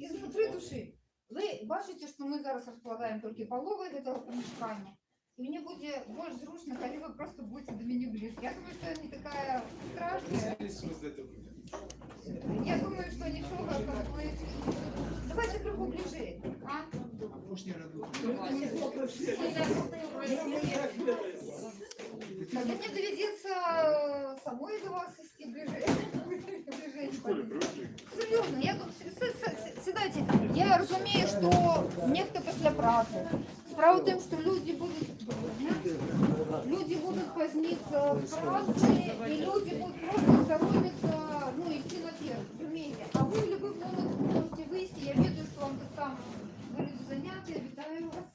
Изнутри души. Ви бачите, що ми зараз розкладаємо тільки половину этого помешкания. И мне будет больше зручно, коли вы просто будете до меня ближе. Я думаю, что я не такая страшная. Я думаю, что ничего, как вы... Давайте крыху ближе. А? Тогда мне доведется э, самой до вас идти ближе. Серйозно, я тут с- с- с- сідайте. Я розумію, що нехто після праці. Справа в тим, що люди будуть люди будуть поздниться в праці, і люди будуть просто соромиться, ну, йти наверх, розумієте? А ви в будь-який момент можете вийти, я ведаю, що вам так само будуть заняття, вітаю вас.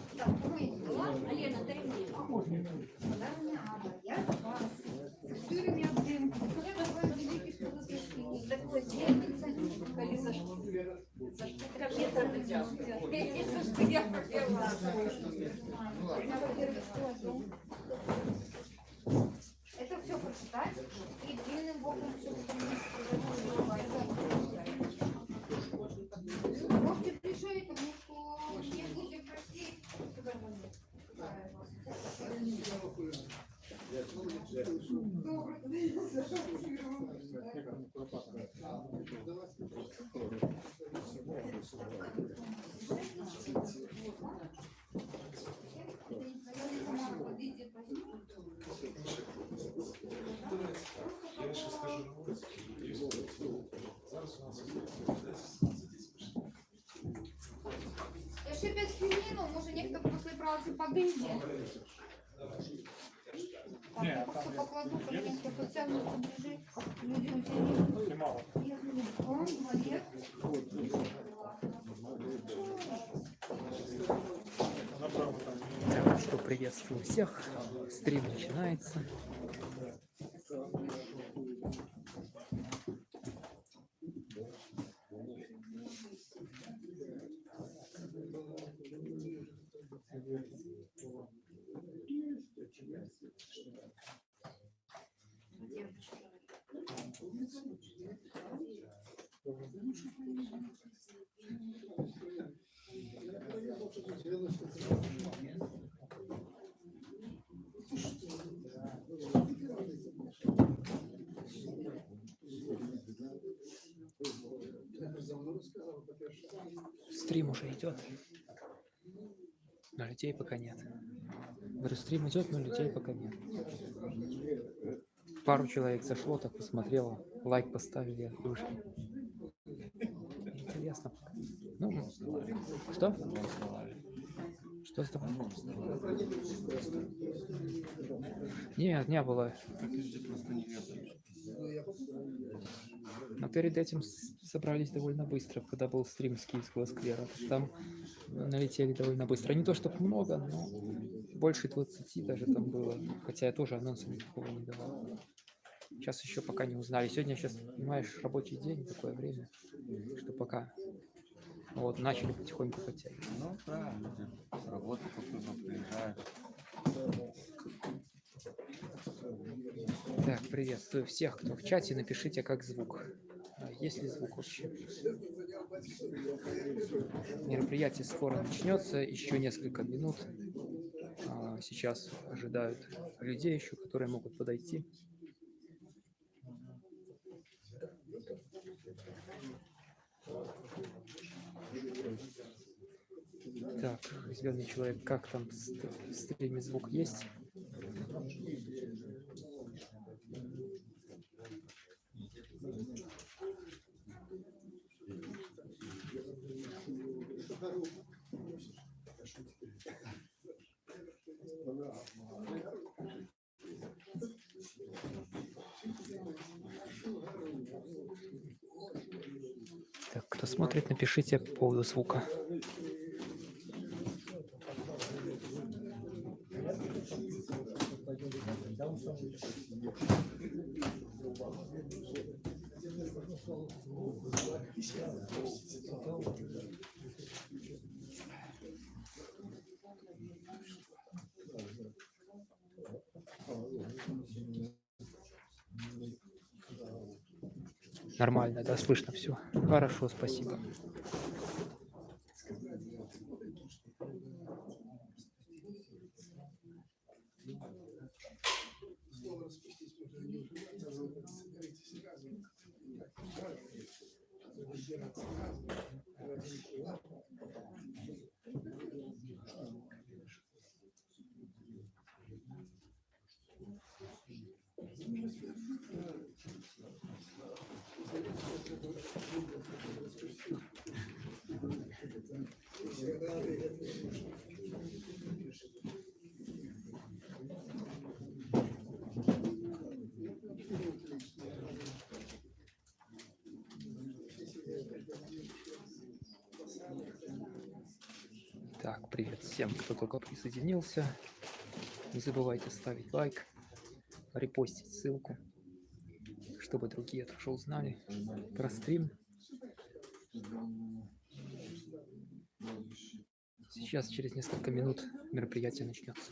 Алена, дай мне. Да, не надо, я вас. Сырыми. Я такой великий, что вы пришли. Такой зельница. Коли за что? За что? Как я там взял? Это все прочитать и длинным боком все Я ще скажу на вулиці. Зараз у нас Я ще 5 хвилин, може ніхто після праці подийде. Что приветствую всех. Стрим начинается. Стрим уже идет. Но людей пока нет. Говорю, стрим идет, но людей пока нет. Пару человек зашло, так посмотрело, лайк поставили и ушли. Интересно. Ну, что? Что сдавали? Нет, не было. Но перед этим собрались довольно быстро, когда был стрим с Киевского сквера. Там налетели довольно быстро. Не то чтобы много, но больше 20 даже там было. Хотя я тоже анонса никакого не давал. Сейчас еще пока не узнали. Сегодня сейчас, понимаешь, рабочий день, такое время, что пока вот начали потихоньку подтягивать. Ну, правильно. С работы кто-то приезжает. Так, приветствую всех, кто в чате. Напишите, как звук. А Есть ли звук вообще? Мероприятие скоро начнется, еще несколько минут. А, Сейчас ожидают людей еще, которые могут подойти. Так, зеленый человек, как там в ст- в стриме звук есть? Так, кто смотрит, напишите по поводу звука. Нормально, да, слышно все. Хорошо, спасибо. Привет всем, кто только присоединился. Не забывайте ставить лайк, репостить ссылку, чтобы другие тоже узнали про стрим. Сейчас, через несколько минут, мероприятие начнется.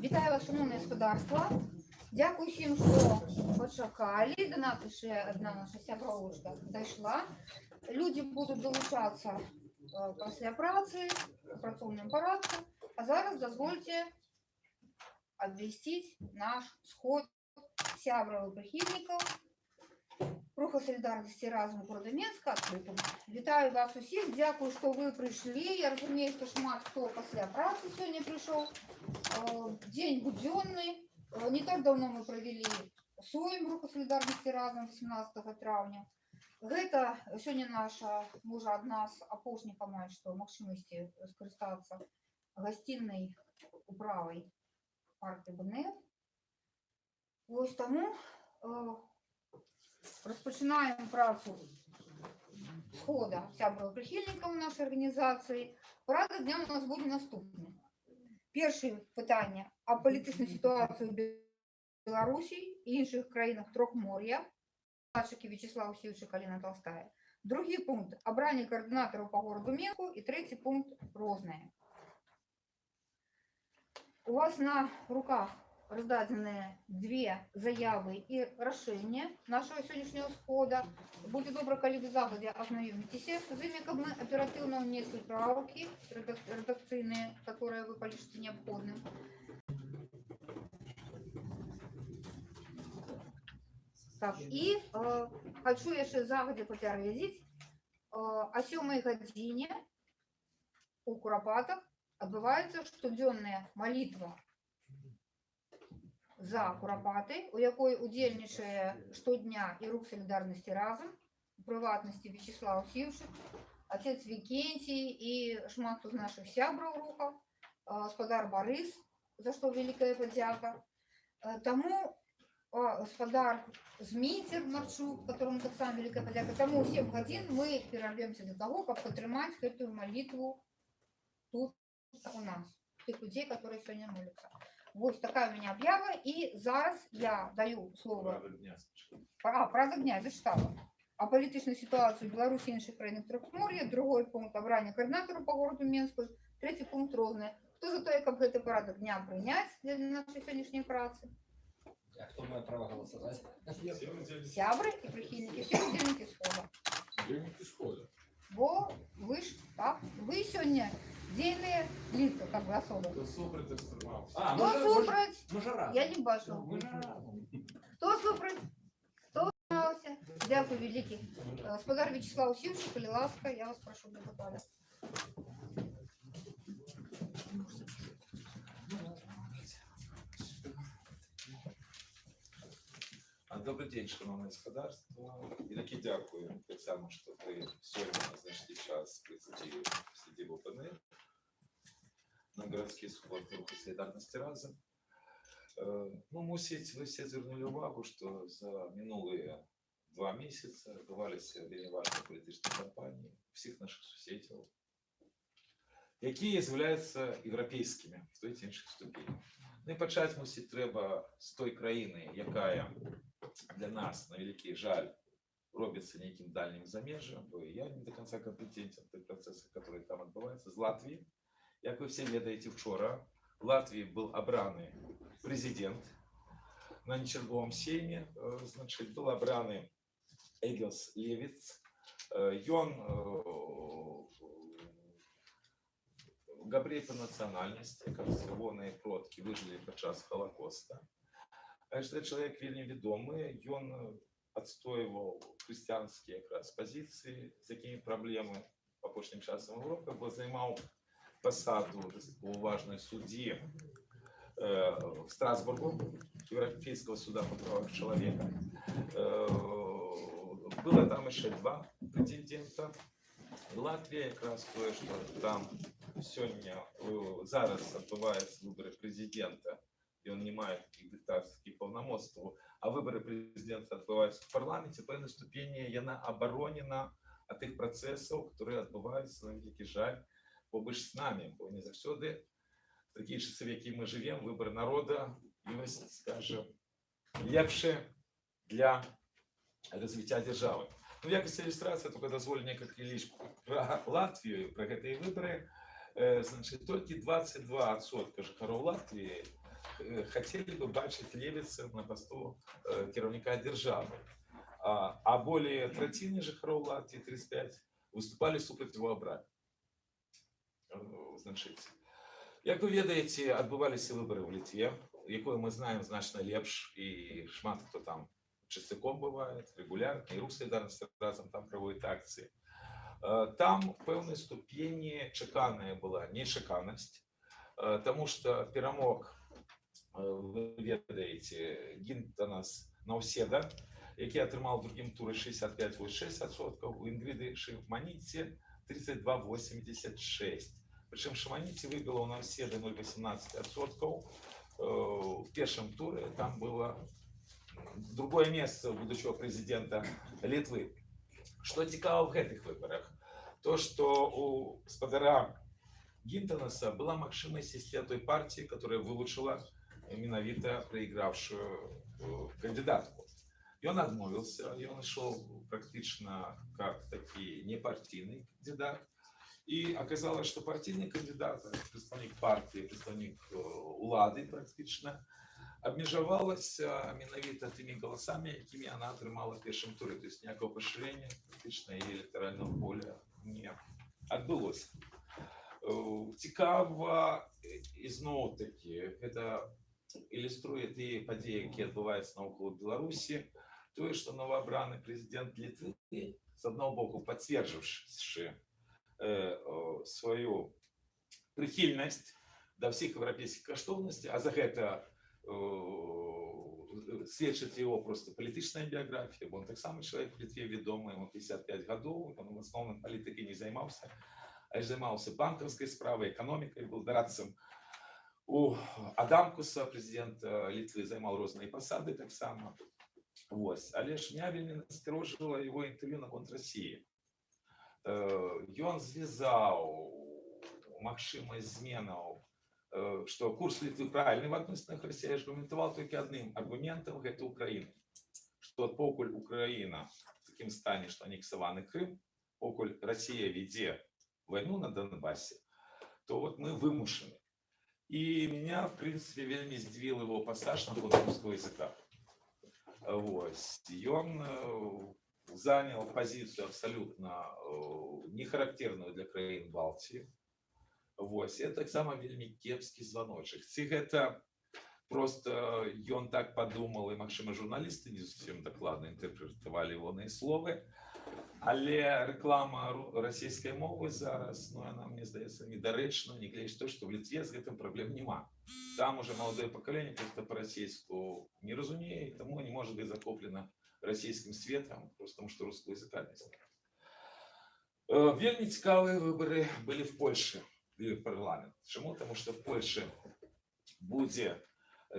Вітаю вас, шановне господарство. Дякую всім, що почекали. До нас ще одна наша сябровушка дійшла. Люди будуть долучатися е, після праці у працівному порядку. А зараз дозвольте обвестить наш сход сябров і прихильників Руху солідарності разом города Мінська відкритим. Вітаю вас усіх, дякую, що ви прийшли. Я розумію, що шмат хто після праці сьогодні прийшов. Э, День буденный. Э, Не так давно мы провели своим руху солідарності разом 18 травня. Гэта сёння наша можа адна з апошніх амаль што магчымасці скарыстацца гасціннай управай партыі БНФ. Вось таму э, распачынаем працу схода сябраў прыхільнікаў нашай арганізацыі. Парадак дня у нас будзе наступны. Першае пытанне о палітычнай сітуацыі ў Беларусі і іншых краінах трохмор'я. Пачакі Вячеслав Сіўчы Каліна Толстая. Другі пункт абранне каардынатараў па гораду Менку і трэці пункт рознае. У вас на руках раздадзеныя две заявы і рашэнне нашего сённяшняго схода. Будзе добра, калі вы загадзя азнаёміцеся з імі, каб мы аператыўна ўнеслі правкі рэдак- рэдакцыйныя, которые вы палічыце неабходным. Так, і э, хочу яшчэ загадзя папярэдзіць, э, о сёмай гадзіне у курапатах адбываецца штодзённая малітва за курапаты, у якой удзельнічае штодня і рух салідарнасці разам, у прыватнасці Вячеслав Сіўчык, отец Викентий и шмат хто з наших сябраў руха, а, гаспадар Барыс, за што вялікая падзяка. Э, Таму а, гаспадар Зміцер Марчук, которому таксама вялікая падзяка. Таму 7 гадзін мы перарвемся для таго, каб падтрымаць гэтую малітву тут у нас, тых людзей, которые сёння моляцца. Вось такая у меня объява, и зараз я даю слово Порядок дня спочатку. а, правда дня я зачитала. А політичну ситуацію в Білорусі і інших країнах Трохмор'я, другий пункт обрання координатору по городу Мінську, третій пункт розне. Хто за те, як гэты порядок дня прийняти для нашої сьогоднішньої праці? А хто має право голосувати? Всі удільники Сябры и прихильники, все удельники схода. удільники сходу. Бо вы ж, так, вы сегодня дельные лица, как бы особо. Хто супроти встримався? А, Хто може, супроть? може. Я не бачу. Разом. Хто супроть? Хто утримався? Дякую, великий. Господар Вячеслав Сівчик, будь ласка, я вас прошу до депутата. А, Добрий день, шановне господарство. І таки дякую Тетяно, що ви сьогодні знайшли час прийти в сидіву панель на городський сход руху солідарності разом. Е, Ну, мусить, ви всі звернули увагу, що за минулі два місяці відбувалися вельми важні політичні кампанії всіх наших сусідів, які з'являються європейськими в той чи інших ступенях. Ну і почати мусить треба з той країни, яка для нас, на великий жаль, робиться неким дальним замежем, бо я не до конца компетентен в тих процесах, які там відбуваються, з Латвії. Як ви всі ведаєте, вчора в Латвії був обраний президент на нечерговом сеймі, е, значить, був обраний Егілс Левіц. Е, Ён габрей по національності, як ягоные продки выжили падчас Холокоста. А что чалавек вельмі вядомы, ён э, адстойваў хрысціянскія якраз пазіцыі, з якімі праблемы апошнім часам Европы, бо займаў пасаду такого важной суддзі э, в Страсбургу, Европейского суда по правах человека. Э, было там еще два претендента. Латвія якраз тое, што там сёння э, зараз адбываюцца выборы прэзідэнта, і ён не мае такіх дыктатарскіх паўнамоцтваў, а выборы прэзідэнта адбываюцца в парламенце пэўнай ступені яна абаронена ад тых працэсаў, которые адбываюцца на вялікі жаль побач з намі, бо не заўсёды такія часы, в які мы жывем, выбор народа ёсць, скажем, лепшы для развіцця дзяржавы. Ну, якасць ілюстрацыя только дазволю некалькі лічб пра Латвію пра гэтыя выбары э, значит толькі 22% жыхароў Латвіі э, хацелі бы бачыць левіцы на пасту э, кіраўніка дзяржавы а, а более траціны жыхароў Латвіі 35 выступалі супраць его абраць значыць як вы ведаеце адбываліся выбары ў літве якую мы знаем значна лепш і шмат хто там часцяком бывает регулярно і рух солідарнасці разам там праводзіць акцыі Э, там в пэўнай ступені чаканая была нечаканасць э, тому что перамог э, вы ведаеце гінтанас наўседа які атрымаў у другім туры 65,6 у інгрыды шыманіце 32,86 прычым шаманіце выбіла ў наўседы 0,18 в першым туры там было другое месца будучого прэзідэнта літвы Што цікава ў гэтых выбарах то што у спадара гінтанаса была магчымасць ісці ад той партіі которая вылучыла менавіта прайгравшую э, кандидатку ён адмовіўся ён ішоў практычна как такі непартійны кандидат і аказалось што партійны кандидат прадстаўнік партыі прадстаўнік э, улады практычна абмежавалася менавіта тымі галасамі якімі она атрымала першым туры то есть ніякого пашырення практычна яе электарального поля не адбылося Э, цікава ізноў такі гэта ілюструе тыя падзеі які адбываюцца навокал беларусі тое што новаабраны прэзідэнт літвы з аднаго боку пацверджыўшы э, сваю прыхільнасць да ўсіх еўрапейскіх каштоўнасцей а за гэта э, сведчыць его просто палітычная біяграфія бо он таксама чалавек в літве вядомы ему 55 гадоў он в асноўным палітыкай не займаўся а займаўся банкаўскай справай эканомікай был дарадцам у адамкуса прэзідэнта літвы займаў розныя пасады таксама Вось але ж меня вельмі насцярожыла его інтэрв'ю наконт Росіі ён звязаў магчымасць зменаў э, что курс Литвы правильный в адносінах России аргументаваў толькі адным аргументам гэта Украіна что покуль Украина в такім стане что анексаваны Крым покуль Россия ведзе войну на Донбассе то вот мы вымушены и меня в принципе вельмі здзівіл его пассаж на русского языка Вось. И он э, занял позицию абсолютно э, нехарактерную для краін Балтии. Вось. Это таксама вельмі кепскі званочак. Ці гэта просто ён так подумал, і магчыма журналісты не зусім дакладна інтэрпрэтавалі ягоныя словы. Але рэклама ру- расійскай мовы зараз, ну, яна, мне здаецца, недарэчна, нягледзячы то, што в Літве з гэтым праблем няма. Там уже молодое поколение просто по-российску не разумеет, и тому не может быть захоплено российским светом, просто потому что русского языка не знает. Э, Вельмі цікавыя выборы были в Польше, в парламент. Чему? Потому что в Польше будет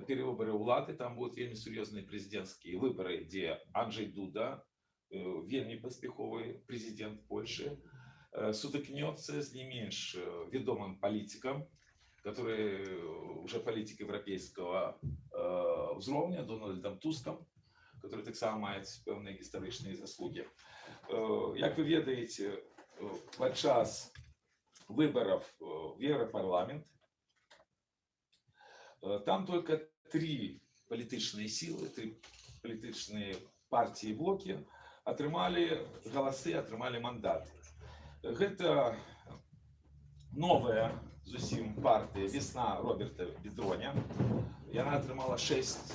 перевыборы улады, там будут вельмі серьезные президентские выборы, где Анджей Дуда, э, вельмі паспяховы президент Польши, э, сутыкнется с не менш э, ведомым политиком, который э, уже политик европейского э, ўзроўня Дональдом Туском, который таксама маюць пэўныя гістарычныя заслуги. Э, Як вы ведаеце, э, падчас выборов э, в Европарламент э, там только три палітычныя силы, три палітычныя партии и блоки атрымалі галасы, атрымалі мандаты. Гэта новая зусім партия «Весна» Роберта Бедроня. Яна атрымала 6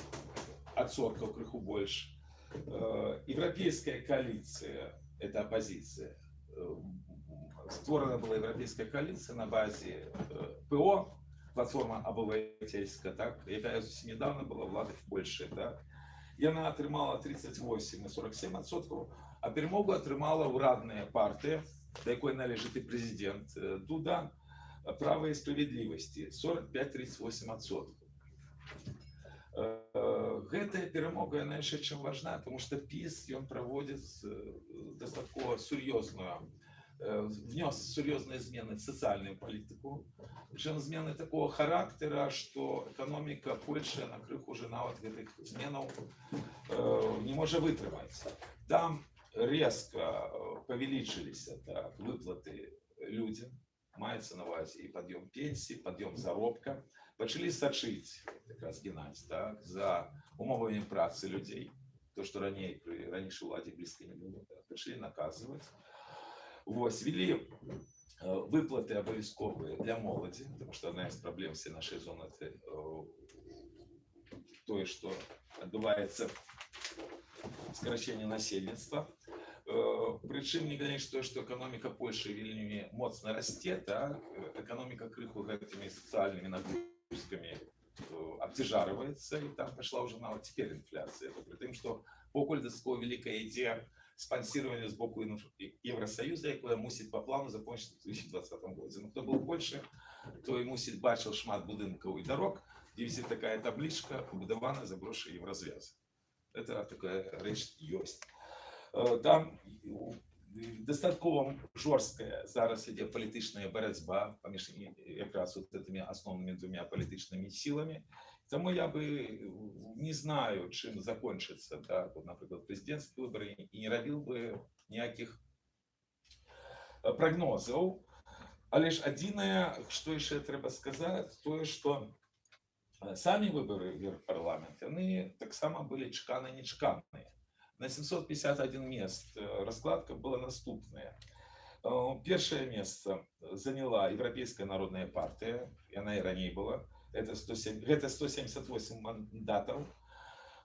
адсоткаў крыху больш. Э, Европейская коалиция, это оппозиция, э, створена была европейская коалиция на базе э, ПО, платформа обывательская, так, якая зусім недавно была владой в Польше, так. Яна атрымала 38 і 47 адсоткаў, а перемогу атрымала ўрадная партыя, да якой належыць і прэзідэнт э, Дуда, права і справядлівасці 45-38 адсоткаў. Э, Гэтая перамога яна яшчэ чым важна, тому што піс ён праводзіць дастаткова сур'ёзную э, внес сур'ёзныя змены в сацыяльную палітыку причем змены такого характера что экономика Польши на крыху уже нават гэтых зменаў э, не можа вытрымаць там резко э, павялічыліся так, выплаты людям маецца на увазе і пад'ём пенсій пад'ём заробка пачалі сачыць якраз геннадзь так за умовамі працы людзей то что раней пры ранейшай уладзе блізка не было так, пачалі наказваць Вось ввели выплаты абавязковыя для моладзі потому что одна из проблем всей нашей зоны это э, тое что адбываецца скарачэнне насельніцтва прычым не глядзяч то что экономика Польши вельмі моцна расце так экономика крыху гэтымі сацыяльнымі нагрузкамі э, абцяжарываецца і там пошла уже нават теперь инфляция при тым что покуль дастаткова великая ідзея спонсирование с боку Инф- И- Евросоюза, якое мусіць по плану закончиться в 2020 году. Ну, кто был в Польше, той мусіць бачил шмат будынкаў и дорог, где висит такая табличка «Побудована за гроши Еврозвяза». Это такая рэч ёсць. Э, Там у- дастаткова жорсткая зараз ідзе палітычная барацьба паміж і- якраз вот этими асноўнымі двумя палітычнымі сіламі. Тому я бы не знаю, чым закончыцца да, вот, напрыклад прэзідэнцкія выборы і не рабіў бы ніякіх э, прагнозаў. Але ж адзінае, што яшчэ трэба сказаць, тое, што э, самі выборы в Еўрапарламент яны таксама былі чаканы нечаканыя. На 751 мест э, раскладка была наступная. Э, Першае месца заняла Еўрапейская народная партыя, яна і раней была, это 107, это 178 мандатов.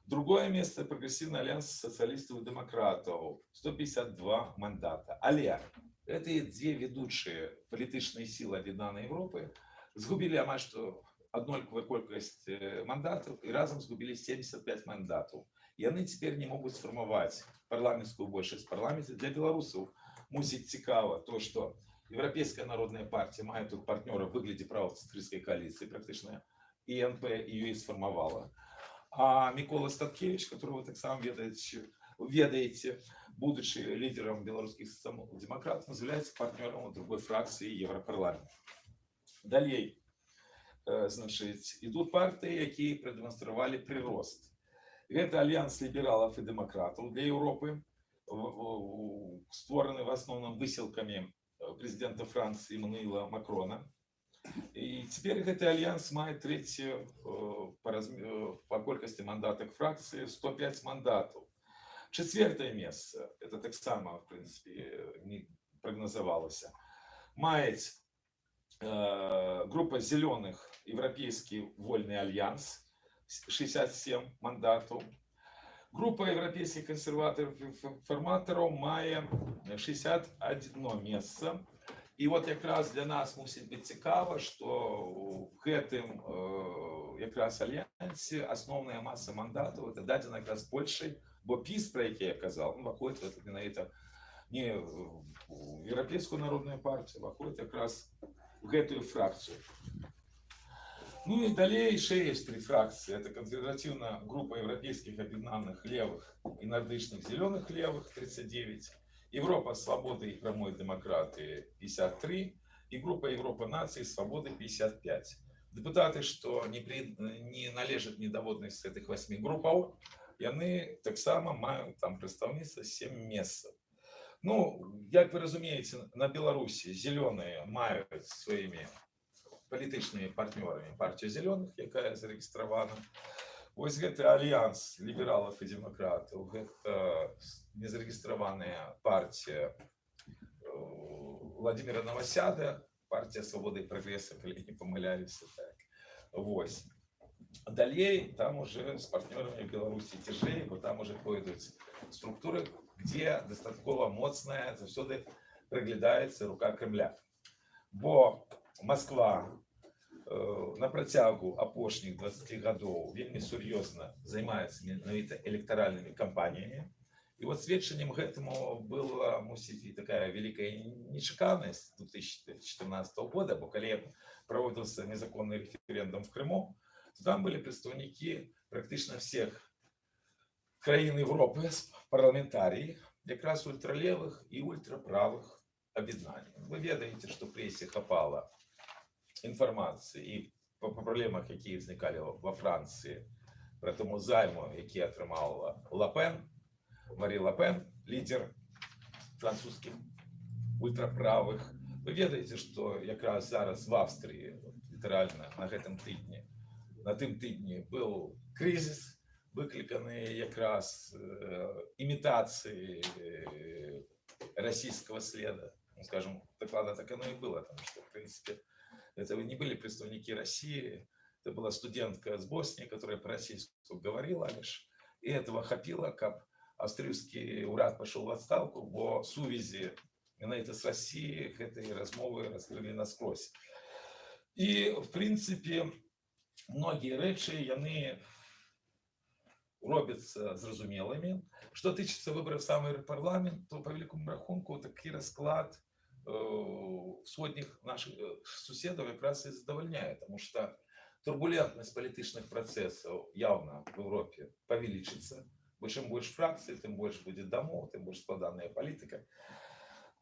Другое место прогрессивный альянс социалистов и демократов, 152 мандата. Але эти две ведущие політичные силы об'єднаної Європи згубили амаль що однолькова колькість э, мандатів і разом згубили 75 мандатів. І вони тепер не можуть сформувати парламентську більшість в парламенті. Для білорусів мусить цікаво то, що Европейская народная партия мае тут партнера в выглядзе правоцэнтрысцкай коалиции практычна ИНП ее и сформовала. А Микола Статкевич, которого вы таксама ведаете, ведаете, будучи лидером белорусских демократов, является партнером другой фракции Европарламента. Далее, э, значит, идут партии, якія продемонстрировали прирост. Это альянс либералов и демократов для Европы, в- в- створаны в основном выселками э, президента Франции Эммануила Макрона. І цяпер гэты альянс мае трэцюю э, па, разм... э, па колькасці мандатах фракцыі 105 мандатаў. Чацвертае месца это таксама в прынцыпе не прагназавалася. Маюць э, група зеленых Европейский вольный альянс 67 мандатаў. Група еўрапейскіх кансерватараў і форматораў мае 61 месца. І от якраз для нас мусіць быць цікава, што ў гэтым э, якраз альянсе асноўная маса мандатаў это дадзена якраз Польшай, бо піс, про які я казаў, ну, выходит это менавіта не в Еўрапейскую народную партию, выходит якраз в гэтую фракцию. Ну и далее шесть три фракции. Это конфедеративная группа европейских объединенных левых и нордычных зеленых левых 39, Европа свободы и прямой демократии 53 и группа Европа наций свободы 55. Депутаты, что не, при, не належат недоводных с этих восьми группаў, яны таксама маюць там прадстаўніцтва 7 месцаў. Ну, як вы разумееце, на Беларусі зеленые маюць сваімі палітычнымі партнёрамі партію зеленых, якая зарэгістравана. Вось гэты альянс лібералаў і дэмакратаў, гэта незарэгістраваная партія э, Владимира Новосяда, партия свободы и прогресса, калі не памыляюся так. Вось. Далей там уже с партнерами в Беларуси тяжей, бо там уже пойдут структуры, где достатково моцная заўсёды праглядаецца рука Кремля. Бо Москва э, на працягу апошніх 20 гадоў вельмі сур'ёзна займаецца менавіта электаральнымі кампаніямі. І вот сведчаннем гэтаму была мусіць і такая великая нечаканасць 2014 года, бо калі проводился незаконный референдум в Крыму, то там были представники практично всех краін Европы, парламентарии, якраз ультралевых и ультраправых об'єднань. Вы ведаете, что в прессе хапала информации и по проблемах, які возникали во Франции, про тому займу, який отримала Лапен, Марі Лапен, лідер французьких ультраправих. Ви ведаете, що якраз зараз в Австрії, літерально на гэтым тыдні, на тым тыдні быў крызіс, выкліканы якраз э, імітацыі э, расійского следа. Ну, скажем, докладно так оно и было, потому что, в принципе, это не были представники России, это была студентка с Боснии, которая по-российски говорила лишь, и этого хапило, как австрийский уряд пошел в отставку, бо сувязі менавіта з Россией гэтай размовы раскрылі наскрозь. І в прынцыпе многія рэчы яны робяцца зразумелымі. Што тычыцца выбораў самый парламент, то по великому рахунку такі расклад э, сходніх наших э, суседаў якраз і задавальняе, потому что турбулентнасць палітычных працэсаў явно в Европе павялічыцца. Бо чым больш фракцый, тым больш будзе дамоў, тым больш складаная палітыка.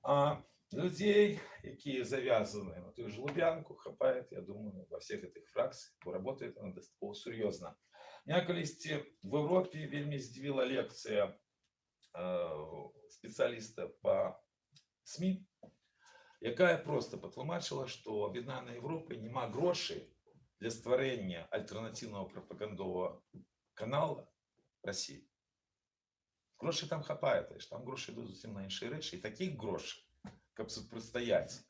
А людей, якія завязаны на тую же Лубянку, хапает, я думаю, во всех этих фракциях, бо работает она достаточно серьезно. Меня калісьці в Европе вельмі здзівіла лекцыя э, специалиста по СМИ, якая просто патлумачыла, што аб'яднаная Европа няма грошай для стварэння альтэрнатыўнага прапагандового канала России. Грошей там хапает, лишь там гроши идут зусім на іншыя рэчы. І таких грошей, каб супрацьстаяць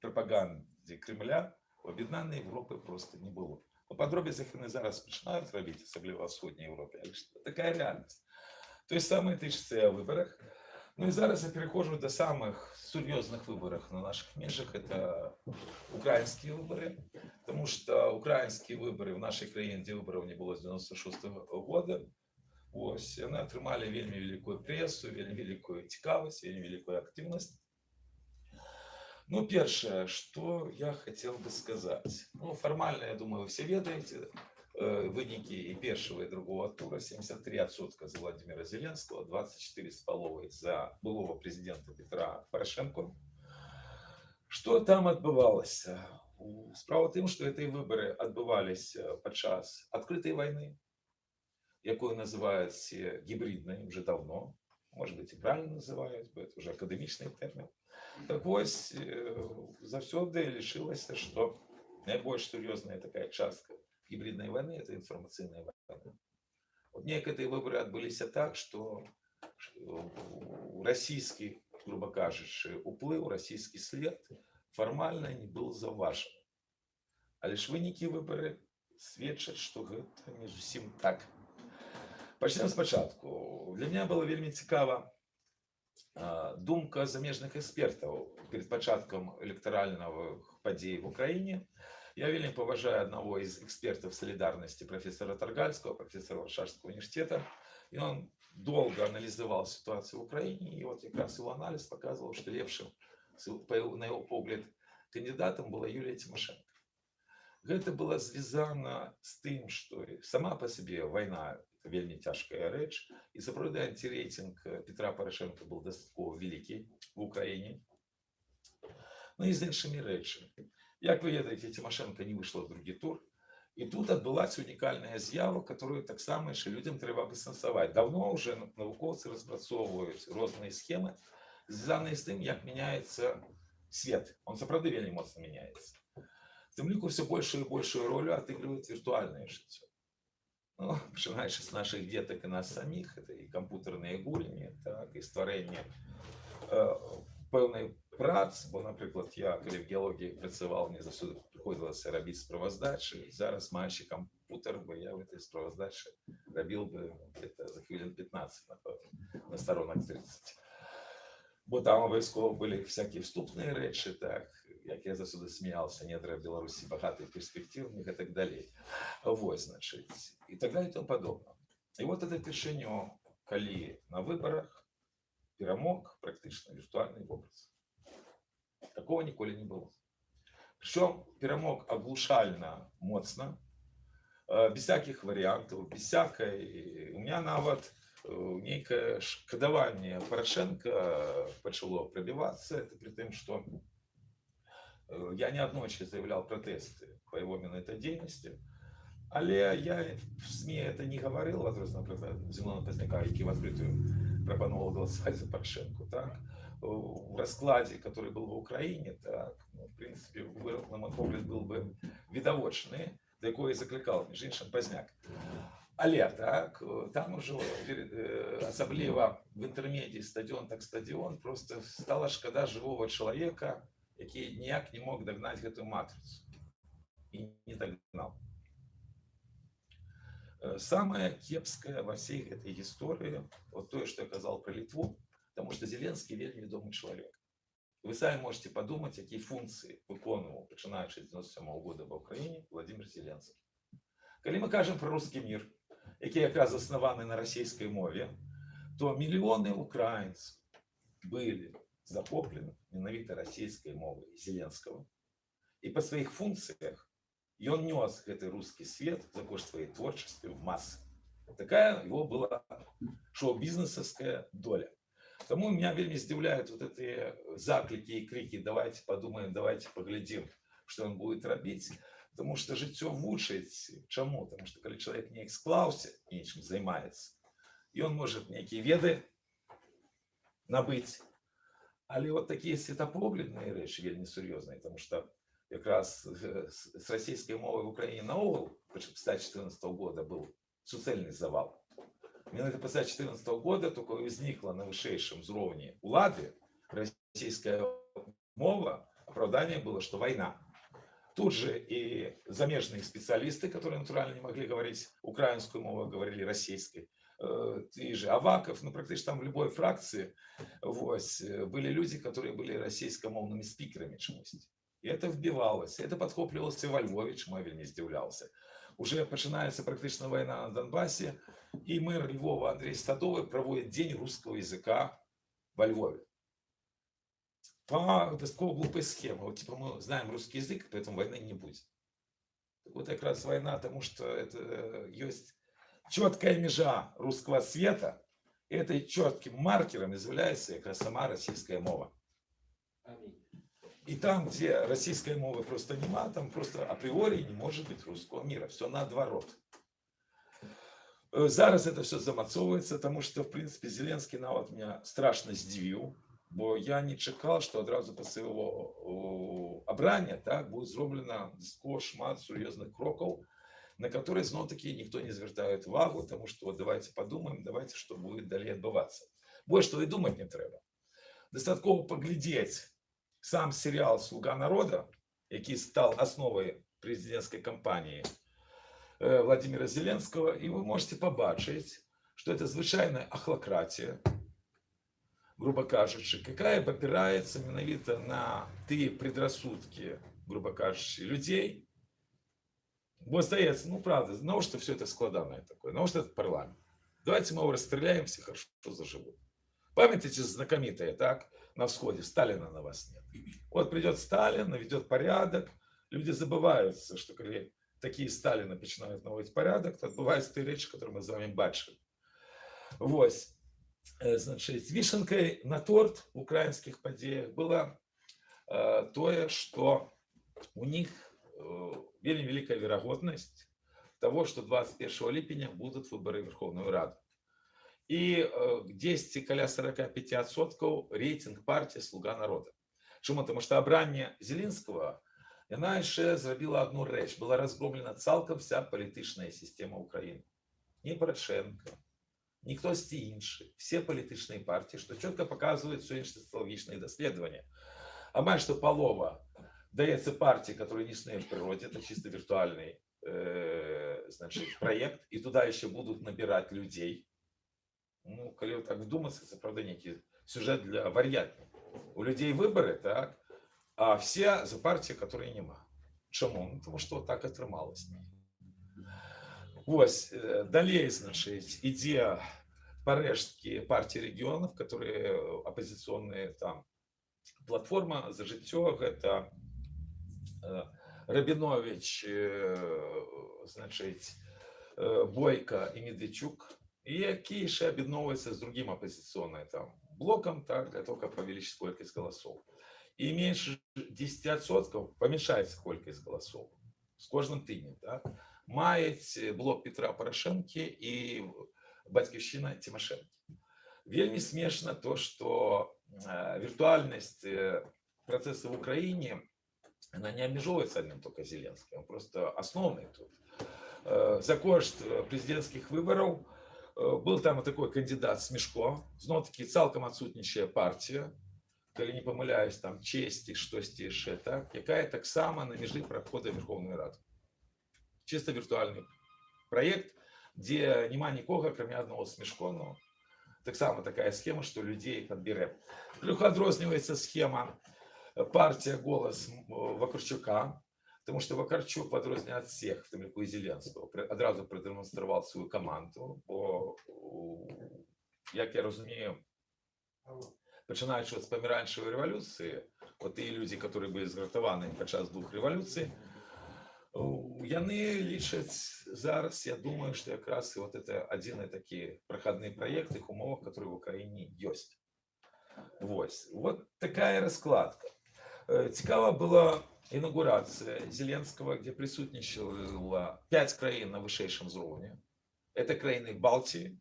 прапаганде Кремля, у аб'яднанай Европы просто не было. По подробицах яны зараз пачынаюць рабіць, асабліва ў ўсходняй Европе, але ж такая реальность. То есть самое тычыцца і о выборах. Ну и зараз я перехожу до самых серьезных выборов на наших межах. Это украинские выборы. Потому что украинские выборы в нашей краине, где выборов не было с 96 -го года, Ось, яны атрымалі вельмі великую прессу, вельмі великую цікавасць, вельмі великую активность. Ну, першае, что я хотел бы сказать. Ну, формально, я думаю, вы все ведаете, э, вынікі і першого і другого тура 73% за Владимира Зеленского, 24 с половой за былого президента Петра Порошенко. Что там адбывалася? Справа в тым, што гэтыя выборы адбываліся падчас адкрытай войны, якую называют все гибридной уже давно, может быть и правильно называют, бо это уже академичный термин. Так вось, э, заўсёды лишилася, что найбольш сур'ёзная такая частка гібриднай войны это інфармацыйная война вот неяк гэтыя выборы адбыліся так что расійскі грубо кажучы уплыў расійскі след фармальна не был заўважаны але ж вынікі выбары сведчаць што гэта не зусім так пачнем спачатку для меня было вельмі цікава а, думка замежных экспертаў перед пачаткам электарального падзей в Украіне я вельмі паважаю аднаго из экспертов солидарности профессора Таргальского профессора Варшавского университета и он долго анализовал ситуацию в Украине, и вот как раз его анализ показывал, что лепшим, на его погляд, кандидатом была Юлия Тимошенко. Это было связано с тем, что сама по себе война это вельмі тяжкая рэч і сапраўды антирейтинг Петра Порошенко был дастаткова великий в Украине. Ну и з іншымі рэчамі як вы ведаеце Тимошенко не вышла в другі тур і тут адбылася унікальная з'ява которую таксама яшчэ людям трэба абысэнсаваць давно уже навукоўцы распрацоўваюць розныя схемы звязаныя з тым як мяняецца свет он сапраўды вельмі моцна мяняецца в тым ліку все большую і большую ролю отыгрывает віртуальнае жыццё ну, пачынаючы з наших детак і нас саміх это і кампутарныя гульні так і стварэнне э, пэўнай прац бо напрыклад я калі в геологіі працаваў мне засуды прыходзілася рабіць справаздачы зараз маючы кампутер бы я в этой справаздачы рабіў бы это за хвілін 15 напэўна, на сторонах 30 бо там абавязкова былі всякие вступныя рэчы так як я засуды смеялся недра беларусі багаты перспектыўных і так далей вось значыць і так далее и тому подобно і вот это упершыню калі на выборах перамог практычна віртуальны вобраз Такого ніколі не было. Причем перамог оглушально моцна, э, без всяких вариантов, без всякой... У меня нават э, нейкае шкадаванне Порошенко пачало пробиваться. Это при том, что э, я неаднойчы заявлял протесты по его этой деятельности, але я в СМИ это не говорил, возможно, например, Зимона Позняка, який в открытую пропонував голосовать за Порошенко, так? в раскладе, который был в Украине, так, ну, в принципе, на мой погляд, был бы відавочны, да якої закликав, між іншим, Пазняк. Але так, там уже асабліва в інтэрмедіі стадіон так стадіон просто стала шкада живого чалавека, які ніяк не мог дагнаць гэтую матрицу і не дагнал. Самое кепское во всей этой истории, вот то, что я казал про Литву, Потому что Зеленский вельмі відомий чоловік. Ви самі можете подумати, які функції виконував, починаючи з 97 -го года в Україні, Владимир Зеленський. Коли ми кажемо про русский мир, який якраз заснований на російській мові, то мільйони українців були захоплені ненавито російською мовою Зеленського. І по своїх функціях он нес этот русский свет за кошт своей творчества в массы. Такая его была шоу-бизнесовская доля. Тому меня вельмі здзіўляют вот эти заклики и крики давайте подумаем давайте поглядим что он будет рабіць потому что жыццё вучыць чаму потому что калі человек неяк склаўся нечым займаецца и он может некие веды набыць але вот такие светапоглядныя рэчы вельмі сур'ёзныя потому что якраз с российской мовой в Украине наогул 114 года был суцэльный завал Менавіта пасля 2014 года только возникла на вышэйшым узроўні улады российская мова, оправдание было, что война. Тут же и замежные специалисты, которые натурально не могли говорить украинскую мову, говорили российской. Э, и же Аваков, ну практически там в любой фракции вот, были люди, которые были российскомовными спикерами чомусь. И это вбивалось, это подхоплювалося во Львове, чему я вельмі здзіўляўся. Уже починается практично война на Донбассе, и мэр Львова Андрей Стадовый проводит День русского языка во Львове. По достаточно глупой схеме. Вот типа мы знаем русский язык, поэтому войны не будет. Вот как раз война, потому что это есть четкая межа русского света, и этой четким маркером является как раз сама российская мова. И там, где российской мовы просто нема, там просто априори не может быть русского мира. Все наоборот. Зараз это все замацоўваецца тому что в принципе зеленский нават меня страшно здзівіў Бо я не чекав, що одразу після його о, обрання так, буде зроблено досить шмат серйозних кроків, на які знов таки ніхто не звертає увагу, тому що от давайте подумаємо, давайте, що буде далі відбуватися. Більше того і думати не треба. Достатково поглядіти сам серіал Слуга народа, який став основою президентської кампанії е, Владимира Зеленського, і ви можете побачити, що це звичайна ахлократія, грубо кажучи, какая опирается менавіта на ті предрассудки, грубо кажучи, людей. Бо здається, ну правда, на что все это складанное такое, на что это парламент. Давайте мы его расстреляем, все хорошо заживут. Памятаете знакомитое, так, На всходе, Сталина на вас нет. Вот придет Сталин, наведет порядок, люди забываются, что когда такие Сталины начинают наводить порядок, то отбываются те речи, которые мы вами бачили. Вось. Э, Значит, вишенкой на торт в украинских подеях было э, тое, что у них э, великая верагоднасць того, что 21 ліпеня будут выборы Верховную Раду. І э, дзесьці каля 45% рейтинг партии Слуга народа. Чому? Тому що обрання Зеленского яна яшчэ зрабіла одну рэч, была разгромлена цалкам вся палітычная система Украины. Не Порошенко, ні хтось інший, все політичні партії, що чітко показують сьогоднішні соціологічні дослідження. А майже що полова дается партии, которые не існує в природе, это чисто виртуальный э, значит, проект, и туда еще будут набирать людей. Ну, коли так вдуматься, це правда некий сюжет для вар'ятні. У людей вибори, так, а все за партії, которые нема. Чому? Ну, тому що так отрималось. Ось, э, далее, значит, идея порешки партии регионов, которые оппозиционные там платформа за життя, это э, Рабинович, э, значить, э, Бойко і Медведчук, і які ще об'єдновуються з другим опозиционным там блоком, так, для того, как повеличить колькость голосов. И меньше 10% помешается колькость голосов з кожним тижнем, так, мають блок Петра Порошенки і Батьківщина Тимошенко. Вельмі смешно то, что э, виртуальность э, процесса в Украине, она не обмежовывается одним только Зеленским, он просто основный тут. Э, За кошт э, президентских выборов э, был там такой кандидат Смешко, знову таки цалком отсутнічая партія, коли не помиляюсь, там честі, щось ще, так, яка так само на межі проходу Верховної Ради. Чисто віртуальний проєкт, де нема нікого, крім одного Смешко, ну, так само такая схема, что людей подберем. Плюха адрознівається схема э, партія «Голос» м, э, Вакарчука, тому що Вакарчук в відрозненні від всіх, в тому числі і Зеленського, при- одразу продемонстрував свою команду, бо, у, як я розумію, починаючи от з помаранчевої революції, от ті люди, які були згратовані під час двох революцій, у, яны лічаць зараз, я думаю, што якраз і вот это адзіны такі прахадны праект іх умовах, которые в Украіне ёсць. Вось. Вот такая раскладка. Э, Цікава была інаугурацыя Зеленского, где присутнічала 5 краін на вышэйшым узроўні. Это краіны Балтии,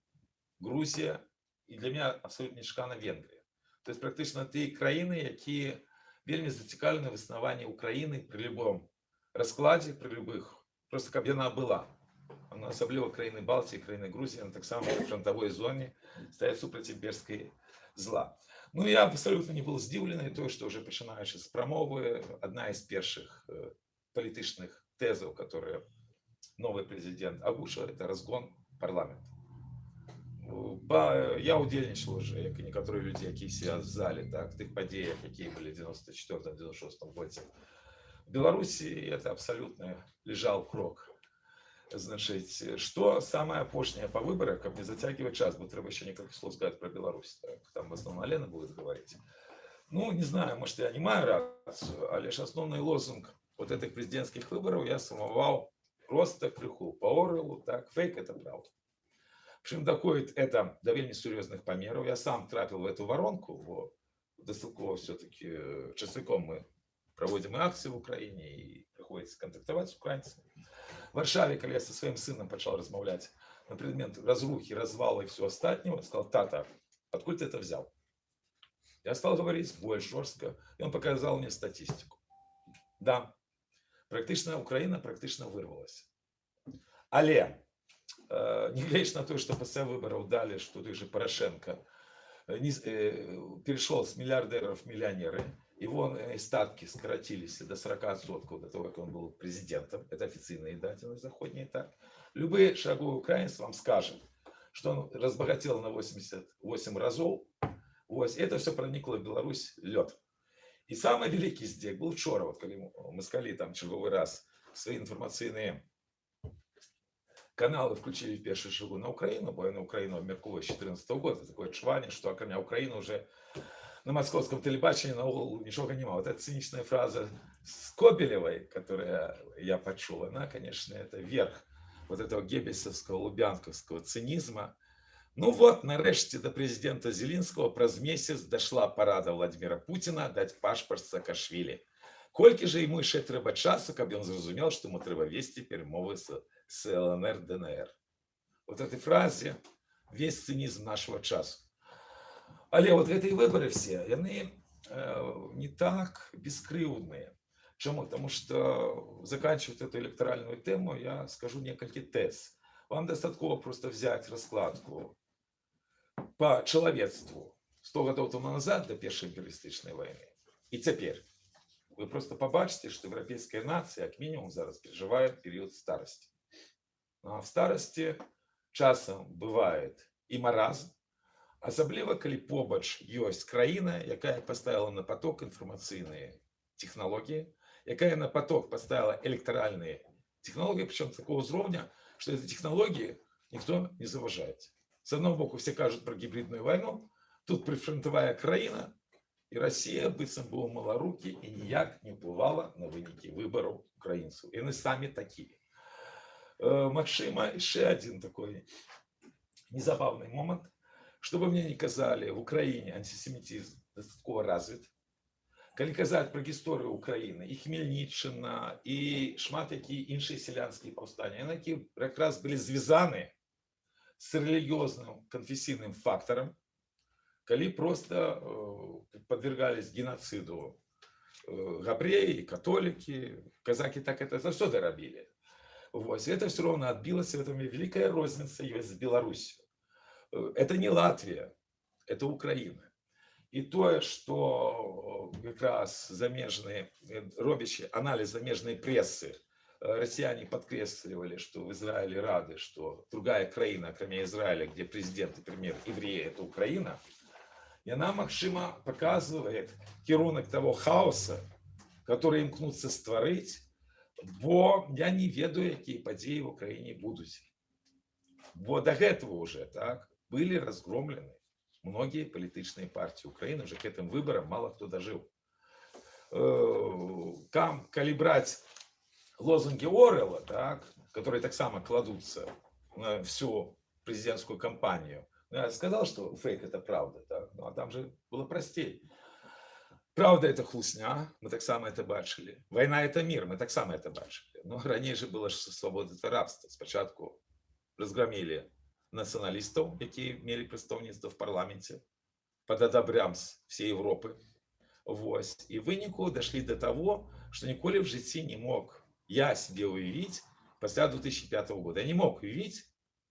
Грузія і для меня абсолютно нечакана Венгрія. То есть практычна тыя краіны, якія вельмі зацікаўлены в існаванні Украіны при любом раскладзе при любых просто каб яна была она асабліва краіны Балтіі краіны Грузіі на таксама в фронтавой зоне стаяць супраць імперскай зла ну я абсолютно не был здзіўлены тое што уже пачынаючы з прамовы одна из першых э, палітычных тэзаў которые новый президент агушаў это разгон парламента Ну, Ба, я удзельнічал уже як і некаторыя людзі якія сидят в зале так тых падзеях якія былі 94 96 годзе в Беларуси это абсолютно лежал крок. Значит, что самое апошняе по выборам, как не затягивать час, бо треба еще несколько слов сказать про Беларусь. Так, там в основном Лена будет говорить. Ну, не знаю, может, я не маю рацию, а лишь основной лозунг вот этих президентских выборов я сформовал просто крыху по Орелу, так, фейк это правда. Причем доходит это до вельми серьезных померов. Я сам трапил в эту воронку, бо достатково все-таки часовиком мы проводим акции в Украине, и приходится контактовать с украинцами. Варшаве, когда я со своим сыном начал размовлять на предмет разрухи, развала и все остального, сказал, тата, откуда ты это взял? Я стал говорить больше жестко, и он показал мне статистику. Да, практично Украина практично вырвалась. Але э, не глядя на то, что после выборов дали, что той же Порошенко э, э, перешел с миллиардеров в миллионеры, его э, статки скоротились до 40% до того, как он был президентом. Это официальные даты заходние так. Любые шаговые украинцы вам скажут, что он разбогател на 88 разов. Вот. Это все проникло в Беларусь лед. И самый великий здесь был вчера, вот когда мы сказали там черговый раз свои информационные каналы включили в першую шагу на Украину, бо на Украину обмірковую з 14 года. Такое чвання, що окромя Украины уже на московском телебачении на углу ничего не Вот эта циничная фраза Скобелевой, которую я почул, она, конечно, это верх вот этого геббельсовского, лубянковского цинизма. Ну вот, нарешті до президента Зеленского праз месяц дошла парада Владимира Путина дать пашпорт Саакашвили. Колькі же ему ще треба часу, каб он зрозумел, что ему треба вести перемовы с, с ЛНР, ДНР. Вот этой фразе весь цинизм нашего часу. Але вот гэтыя выборы все, яны э, не так бескрыўдныя. Чему? Потому что заканчивать эту электоральную тему я скажу несколько тез. Вам достаточно просто взять раскладку по человечеству 100 годов тому назад до Первой империалистичной войны. И теперь вы просто побачите, что европейская нация, как минимум, зараз переживает период старости. Ну, а в старости часом бывает и маразм, асабліва калі побач ёсць краіна якая поставила на поток информационные технологии якая на поток поставила электоральные технологии причем такого уровня что эти технологии никто не заважает с одного боку все кажут про гибридную войну тут прифронтовая краіна и россия быццам была маларуки и ніяк не ўплывала на вынікі выбораў украінцаў яны самі такие Максима еще один такой незабавный момент что бы мне ни казали, в Украине антисемитизм достаточно развит. Калі казаць пра гісторыю Украіны і Хмельніччына і шмат якія іншыя сялянскія паўстанні яны які якраз былі звязаны з рэлігіозным канфесійным фактарам калі просто э, подвергались геноциду э, габреі католікі казакі так это заўсёды рабілі Вось это все равно отбилось в этом великая розница ёсць з Беларусью Э, это не Латвия, это Украина. И то, что как раз замежные, э, робящий анализ замежной прессы, э, россияне подкресливали, что в Израиле рады, что другая краина, кроме Израиля, где президент и премьер евреи, это Украина, и она, Макшима, показывает кірунок того хаоса, который імкнуться створить, бо я не ведаю, какие подеи в Украине будут. Бо до этого уже, так, были разгромлены многие политичные партии Украины, уже к этим выборам мало кто дожил. Там, коли брать лозунги Орела, так, которые так само кладутся на всю президентскую кампанию, ну, я сказал, что фейк это правда, так? ну а там же было простей. Правда это хлусня, мы так само это бачили. Война это мир, мы так само это бачили. Но ранее же было свобода это рабство. Спочатку разгромили нацыяналістаў якія мелі прадстаўніцтва в парламенце под адабрям всей Европы Вось і выніку дошли до того что ніколі в жыцці не мог я себе уявить пасля 2005 года я не мог уявить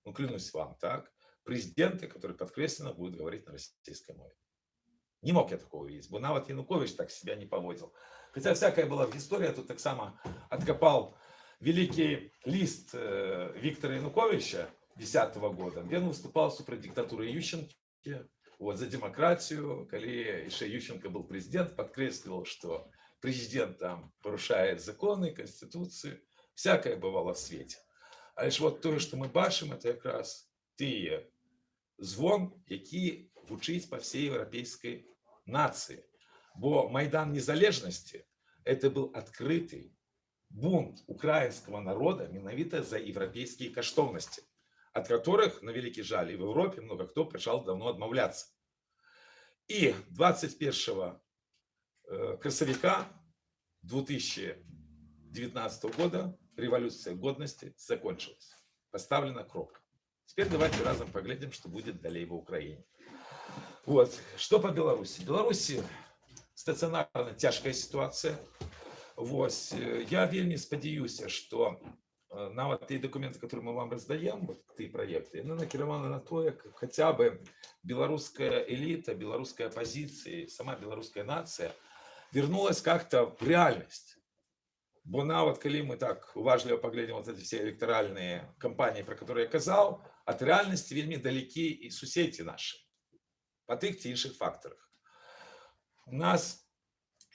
ну, клянусь вам так президенты который подкресленно будет говорить на российской мове не мог я такого увидеть бо нават янукович так себя не поводил хотя всякая была в истории тут так само откопал великий лист э, виктора януковича 2010 года ён выступал супраць диктатуры ющенки вот за демократию коли еще ющенко был президент подкресливал что президент там порушает законы конституции всякое бывало в свете а лишь вот то что мы бачым это как раз тыя звон які гучыць по всей европейской нации бо майдан незалежности это был открытый бунт украинского народа менавіта за европейские каштоўности от которых, на великий жаль, и в Европе много кто пришел давно отмовляться. И 21 э, красовика 2019 года революция годности закончилась. Поставлена кропка. Теперь давайте разом поглядим, что будет далее в Украине. Вот. Что по Беларуси? В Беларуси стационарна цяжкая ситуация. Вось. Я вельмі спадзяюся, што э, нават тыя дакументы, которые мы вам раздаем, вот, тыя проекты, яны накіраваны на тое, как хотя бы беларуская элита, беларуская оппозиция, сама беларуская нация вернулась как-то в реальность. Бо нават калі мы так уважліва паглядзім вот эти все электоральные кампании, про которые я казаў, от реальности вельмі далекі і суседзі наши по тых ці іншых фактарах. У нас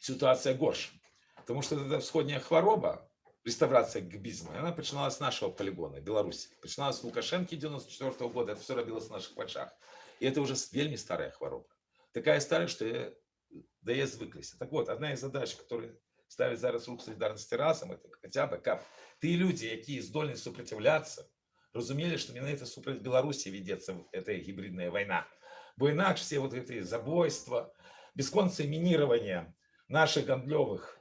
ситуация горш, потому что эта всходняя хвароба, реставрация гбизма, она начиналась с нашего полигона, Беларуси. Начиналась с Лукашенки 94 -го года, это все робилось в наших очах. И это уже вельми старая хвароба. Такая старая, что я, да я звыклись. Так вот, одна из задач, которые ставить зараз рух солідарності разом, это хотя бы как ты люди, які здольны сопротивляться, разумели, что менавіта супраць Беларусі ведется эта гибридная война. Бо інакш все вот эти забойства, бесконцае мінирование наших гандлёвых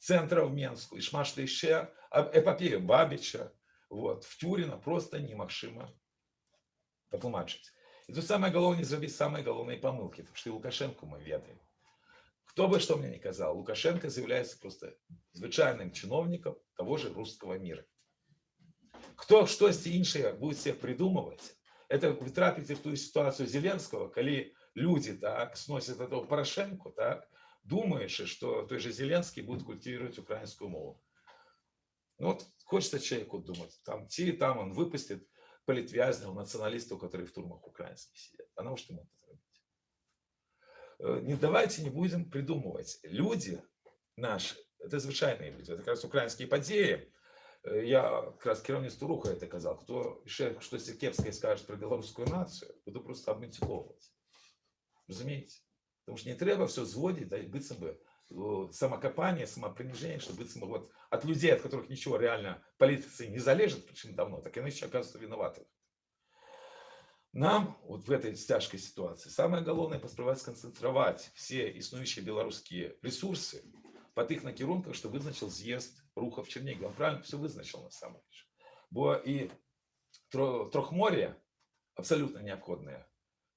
центров в Менску и шмат што яшчэ, эпопею Бабича, вот, в Тюрина просто немагчыма патлумачыць. И тут самое галоўнае зрабіць самые галоўныя помылки, потому что и Лукашенко мы ведаем. Кто бы что мне ни казал, Лукашенко заявляется просто звычайным чиновником того же русского мира. Кто штосьці іншае будет себе придумывать, это вы трапіце в ту ситуацию Зеленского, коли люди так сносят этого Порошенко, так, думаешь, что той же Зеленский будет культивировать украинскую мову. Ну вот хочется человеку думать, там ти, там он выпустит политвязнев, националистов, которые в турмах украинских сидят. А на что ему это робить? Э, не давайте не будем придумывать. Люди наши, это звычайные люди, это как раз украинские подеи. Э, я как раз кіраўніцтву руха это казал, кто еще что-то кепское скажет про белорусскую нацию, буду просто абмультиковывать. Разумеете? Потому что не треба все зводить, да, и быццам бы э, самокопание, самопринижение, что быццам бы вот от людей, от которых ничего реально политицы не залежит, причем давно, так иначе оказываются виноваты. Нам вот в этой тяжкой ситуации самое главное поспрабаваць сконцентровать все існуючыя беларускія ресурсы по тых накірунках что вызначил з'езд рухов чернігова он правильно все вызначил на самом деле бо и трохморье абсолютно необходная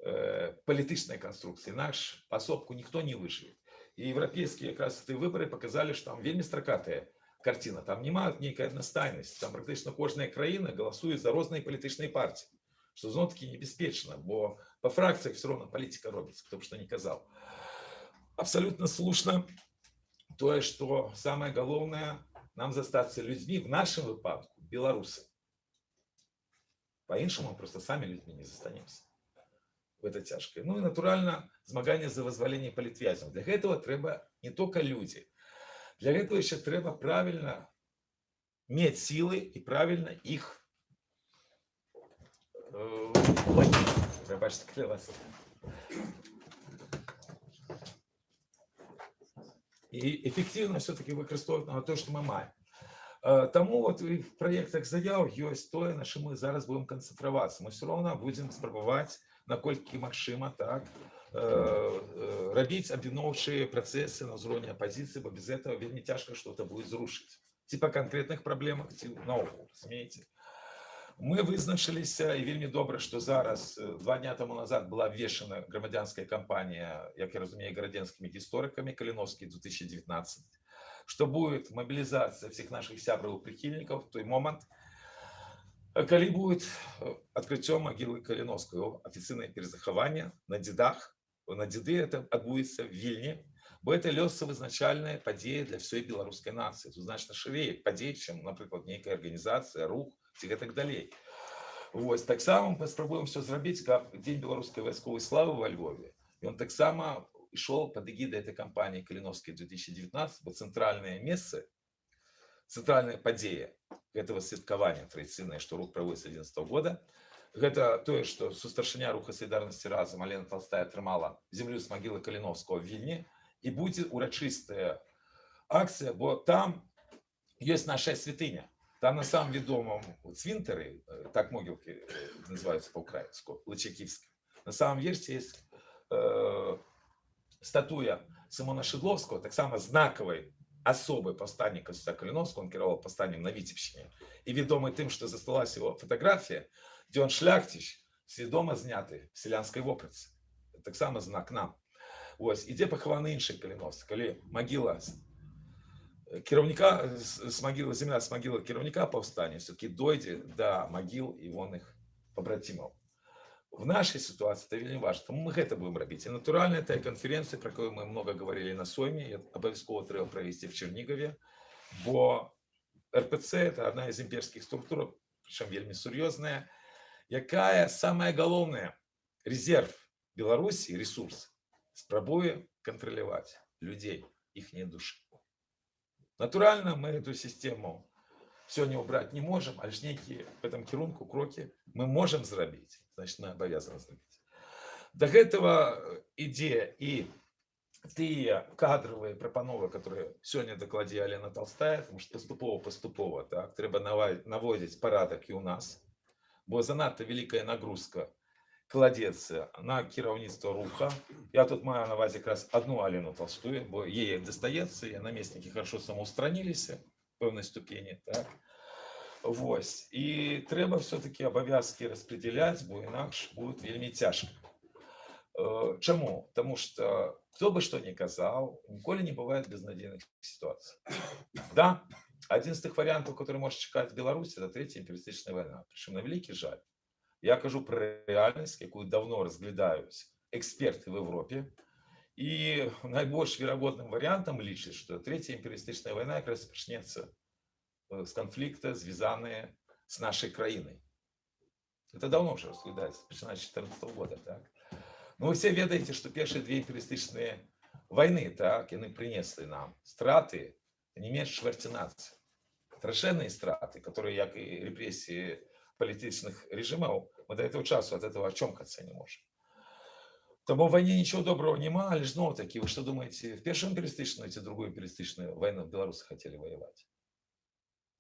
э, політичной конструкции наш пособку никто не выживет и европейские как раз эти выборы показали что там вельмі стракатая картина там няма нейкая аднастайнасць там практычна кожная краіна голосует за розныя палітычныя партии что зно таки небяспечна бо по фракциях все равно политика робится кто бы что не казал абсолютно слушно тое что самое галоўнае нам застаться людьми в нашем выпадку беларусы по-іншаму просто сами людьми не застанемся в это цяжкое ну и натурально змагание за вызваленне палітвязям для гэтага трэба не только люди для этого еще трэба правильно мець силы и правильно их э, Пробачте, вас і эфективно все-таки выкарыстоўваць на то что мы маем э, Таму вот в проектах заяў ёсць тое на чым мы зараз будем канцэнтравацца мы все роўна будем спрабаваць наколькі магчыма так э, э, рабіць абвіноўчыя працэсы на ўзроўні апозіцыі бо без этого вельмі цяжка что-то будет зрушыць ці па канкрэтных праблемах ці наогул разумееце мы вызначыліся і вельмі добра што зараз э, два дня тому назад была вешана грамадзянская кампанія як я разумею гарадзенскімі гісторыкамі каліновскі 2019 что будет мобилизация всех наших сябраў прихильников в той момант калі будет э, открыццё могилы каліновскую афіцыйнае перезахаванне на дзедах на дзеды это адбудзецца вільні бо это лёсавызначальная падзея для всей беларускай нацыі тут значна шырей падзей чым напрыклад нейкая арганізацыя рух ці гэтак далей Вось таксама паспрабуем все зрабіць каб дзень беларускай вайсковай славы во Львове ён таксама ішоў под эгідай этой кампании каліновскай 2019 бо цэнтральнае месцы цэнтральная падзея этого святкавання традыцыйнае што рух праводзіць 11 -го года гэта тое што сустаршыня руха салідарнасці разам Алена толстая атрымала землю з магілы каліновского вільні і будзе урачыстая акцыя бо там ёсць наша святыня там на самом ведомом цвинтары, э, так могилки э, называются по-украински, Лычаківська, на самом версии есть э, статуя Симона Шедловского, так само знаковой особой повстанника Костя Калиновского, он керовал повстанием на Витебщине, и ведомый тем, что засталась его фотография, где он шляхтич, сведомо знятый в селянской воприце. так само знак нам ось і дзе пахаваны іншыя каліновцы калі магіла з- э, кіраўніка з, з магілы земля з магілы кіраўніка паўстання все-таки дойдзе да магіл івонных побратимаў в нашей ситуации это вельмі важно Таму мы гэта будем рабіць і натуральна этой конференции про якую мы много говорили на сойме і абавязкова трэба правесці в чернигове бо рпц это одна из імперскіх структур причем вельмі сур'ёзная якая самая галоўная резерв беларусі ресурс спрабуе кантраляваць людзей іхнія душы натуральна мы эту систему сёння убрать не можем але ж нейкія в этом кірунку крокі мы можем зрабіць значит мы обязаны зрабіць до гэтага э, ідзе і тыя кадровыя прапановы которые сёння дакладзе Алена толстая потому что паступова паступова так трэба нава- наводзіць парадак і у нас бо занадта вялікая нагрузка кладецца на кіраўніцтва руха я тут маю на увазе якраз одну Алену толстую бо ей дастаецца і намеснікі хорошо самоустраніліся пэўнай ступені так Вось і трэба все-таки абавязкі распределяць бо інакш будет вельмі цяжка Э, Чаму Таму что кто бы что ни казаў ніколі не бывает безнадзейных ситуаций да один з тых вариантов который может чакаць Беларусь это третья империалистычная война причем на вялікі жаль я кажу про рэальнасць якую давно разглядаюць эксперты в Европе і найбольш верагодным вариантам лічыць что третья империалистычная война якраз пачнецца э, з конфликта звязанные с нашей краиной это давно уже разглядается начиная с 14 года так ну вы все ведаеце что першыя две империалистычныя войны так яны принеслі нам страты не менш чвэрці нацыі страшэнныя страты которые як і репрессии палітычных режимаў мы до этого часу от этого очомкаться не можем Тому в войне ничего доброго нема, але снова таки, вы что думаете, в первую империалистичную или другую империалистичную войну белорусы хотели воевать?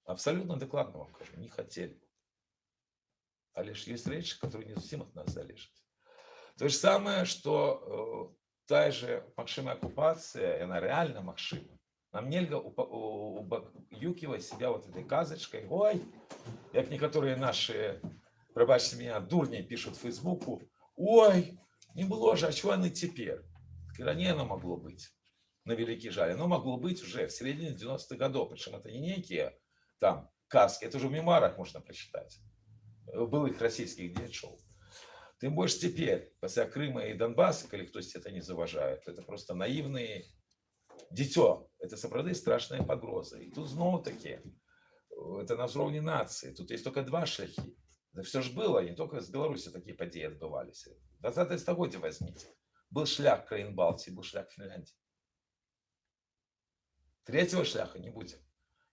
Абсолютно докладно вам кажу, не хотели. А лишь есть речь, которые не совсем от нас залежат. То же самое, что э, та же макшимая оккупация, она реально макшима. Нам нельга убаюкивать себя вот этой казочкой. Ой, как некоторые наши, пробачьте меня, дурни пишут в Фейсбуку. Ой, не было же, а чего оно теперь? Ранее оно могло быть. На великий жаль. Оно могло быть уже в середине 90-х годов. Причем это не некие там каски, это уже в мемуарах можно прочитать. Былых российских дедшоу. Тым больш цяпер пасля Крыма і Донбасса калі хтосьці это не заважае то это просто наивные дзіцё это сапраўды страшная пагроза і тут зноў таки это на ўзроўні нацыі тут есть только два шляхі да все ж было не только з Беларусі такія падзеі адбываліся 20 стагоддзя возьмите был шлях краін Балтии был шлях Фінляндии третьего шляха не будзе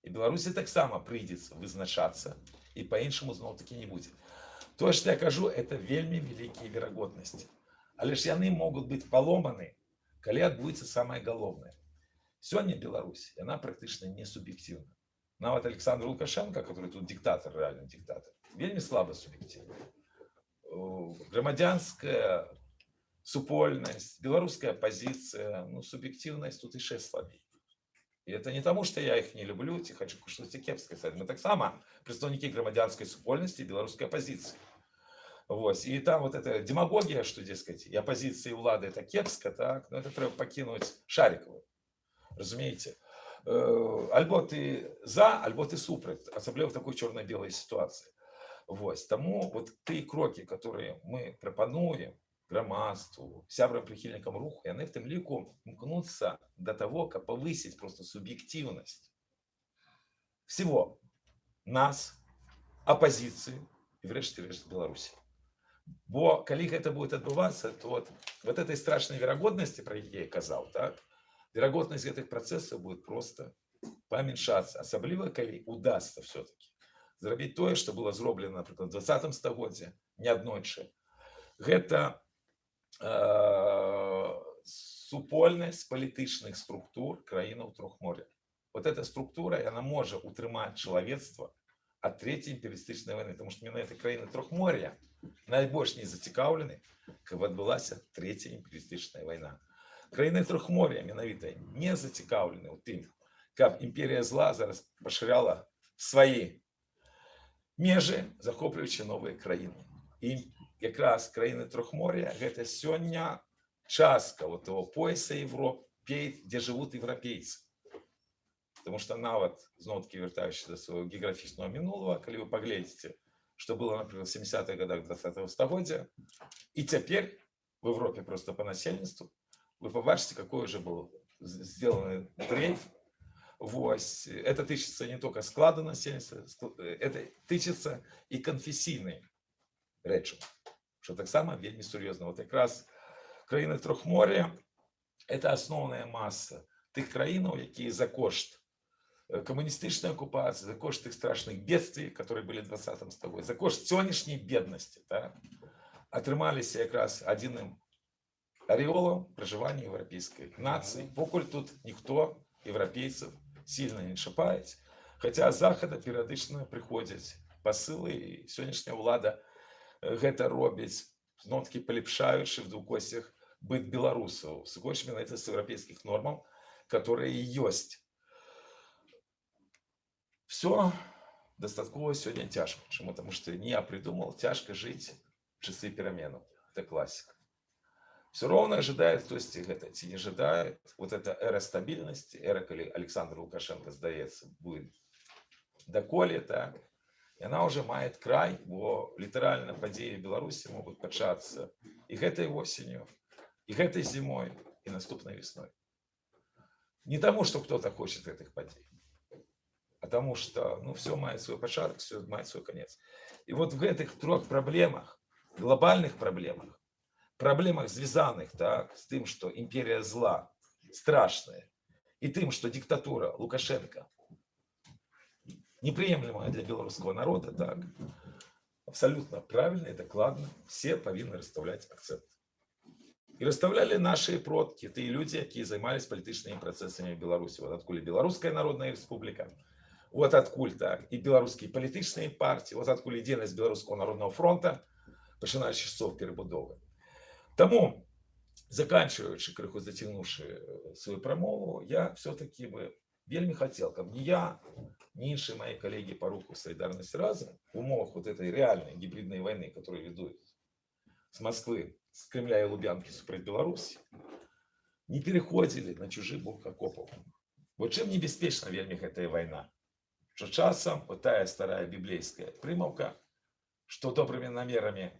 і Беларусі таксама прыйдзецца вызначацца і по-іншаму зноў таки не будзе то что я кажу это вельмі вялікія верагоднасці але ж яны могуць быць паломаны калі адбудзецца самое галоўнае сёння Беларусь яна практычна не суб'ектыўна нават Александр лукашенко который тут диктатор реально диктатор вельмі слабо суб'ектыўна грамадзянская супольнасць беларуская пазіцыя ну суб'ектыўнасць тут яшчэ слабей і это не таму что я их не люблю ці хочу штосьці кепскае сказать мы таксама прадстаўнікі грамадзянскай супольнасці беларускай апозіцыі Вось і там вот эта демагогія что дескать і апозіцыі улады это кепска так но это трэба пакінуць шарикаву разумееце Э, альбо ты за альбо ты супраць асабліва в такой чорна-белай сітуацыі Вось таму вот тыя крокі которые мы прапануем грамадству сябрам прыхільнікам руху яны в тым ліку імкнуцца до того каб повысить просто суб'ективность всего нас оппозиции и врэшце рэшт беларусі бо калі гэта будет адбывацца то вот вот этой страшной верагоднасці про яе казаў так верагоднасць гэтых працэсаў будет просто памяншацца асабліва калі удастся все-таки зрабіць тое что было зроблена напрыклад в 20 стагоддзе неаднойчы гэта э, супольнасць палітычных структур краінаў трохморя вот эта структура яна можа утрымаць чалавецтва ад третьей империалистычнай войны потому что менавіта краіны трохморя найбольш не зацікаўлены каб адбылася третья империалистычная война краіны трохморя менавіта не зацікаўлены ў тым каб імперія зла зараз пашыряла свае межы захоплюючы новыя краіны і якраз краіны трохморя гэта сёння частка вот того пояса Европей, где живут европейцы. Тому що навіть знову таки вертаючись до свого географічного минулого, коли ви поглядите, що було, наприклад, в 70-х годах 20-го століття, і тепер в Європі просто по насельництву, ви побачите, який вже був з- зроблений дрейф. Вось. Это тычится не только склада насельства, ск- э, это тычится и конфесійної речі, що так само вельми серйозно. От якраз країни Трохмор'я – це основна маса тих країн, які за кошт э, комуністичної окупації, за кошт тих страшних бедствий, які були в 20 столітті, за кошт сьогоднішньої бідності, так, отрималися якраз одним ореолом проживання європейської нації. Покуль тут ніхто європейців сильно не чіпають, хоча з Заходу періодично приходять посили, і сьогоднішня влада е, гэта робіць, знову таки поліпшаючи в двукосях быт беларусаў, сыходзячы менавіта з еўрапейскіх нормаў, которые ёсць. Все дастаткова сёння цяжка. Чаму? Таму што не я придумал, цяжка жыць в часы пераменаў. Это классика. Все ровно ожидает хтосьці гэта ці не ожидает. Вот эта эра стабильности, эра, калі Александр Лукашенко, здаецца, будет даколе, так, і она уже мает край, бо літаральна падзеі в Беларусі могуць пачацца і гэтай осенью, і гэтай зімой, і наступнай весной. Не тому, что кто-то хочет этих подей, а тому, что ну, все мает свой початок, все мает свой конец. И вот в этих трех проблемах, глобальных проблемах, проблемах, звязанных так, с тем, что империя зла страшная, и тем, что диктатура Лукашенко неприемлемая для белорусского народа, так, абсолютно правильно и докладно все повинны расставлять акцент. І розставляли наші продки, ті люди, які займалися політичними процесами в Білорусі. От откуль Білоруська Народна Республіка, от откуль так, і білоруські політичні партії, от откуль єдиність Білоруського Народного фронту, починаючи з часов перебудови. Тому, заканчиваючи, криху затягнувши е, свою промову, я все-таки би вельми хотів, каб ні я, ні інші мої колеги по руху «Солідарність разом» в умовах вот этой реальной гибридной войны, которую ведут с Москвы, с Кремля и Лубянки супротив Беларуси, не переходили на чужий бок окопов. Вот чим небезпечна вельми эта война? Що часом вот тая старая библейская примовка, что добрыми намерами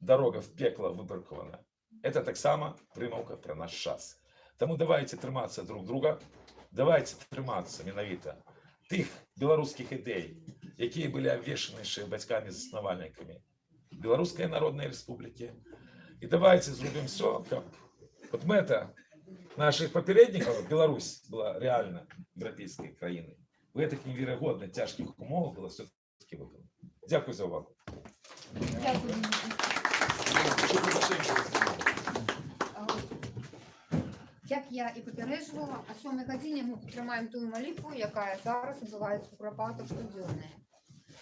дорога в пекло выбракована, это так само примовка про наш час. Тому давайте триматися друг друга, давайте триматися менавіта тих белорусских ідей, які були обвешені ще батьками-заснувальниками Белорусской Народной Республики. И давайте зробимо все, как вот мета наших попередников, Беларусь была реально европейской країной. В этих невероятно тяжких умовах было все-таки виконано. Дякую за увагу. Дякую. Що вибачаємо? А, Як я і попереджувала, о 7 годині ми підтримаємо ту молитву, яка зараз відбувається у Куропатах щоденно.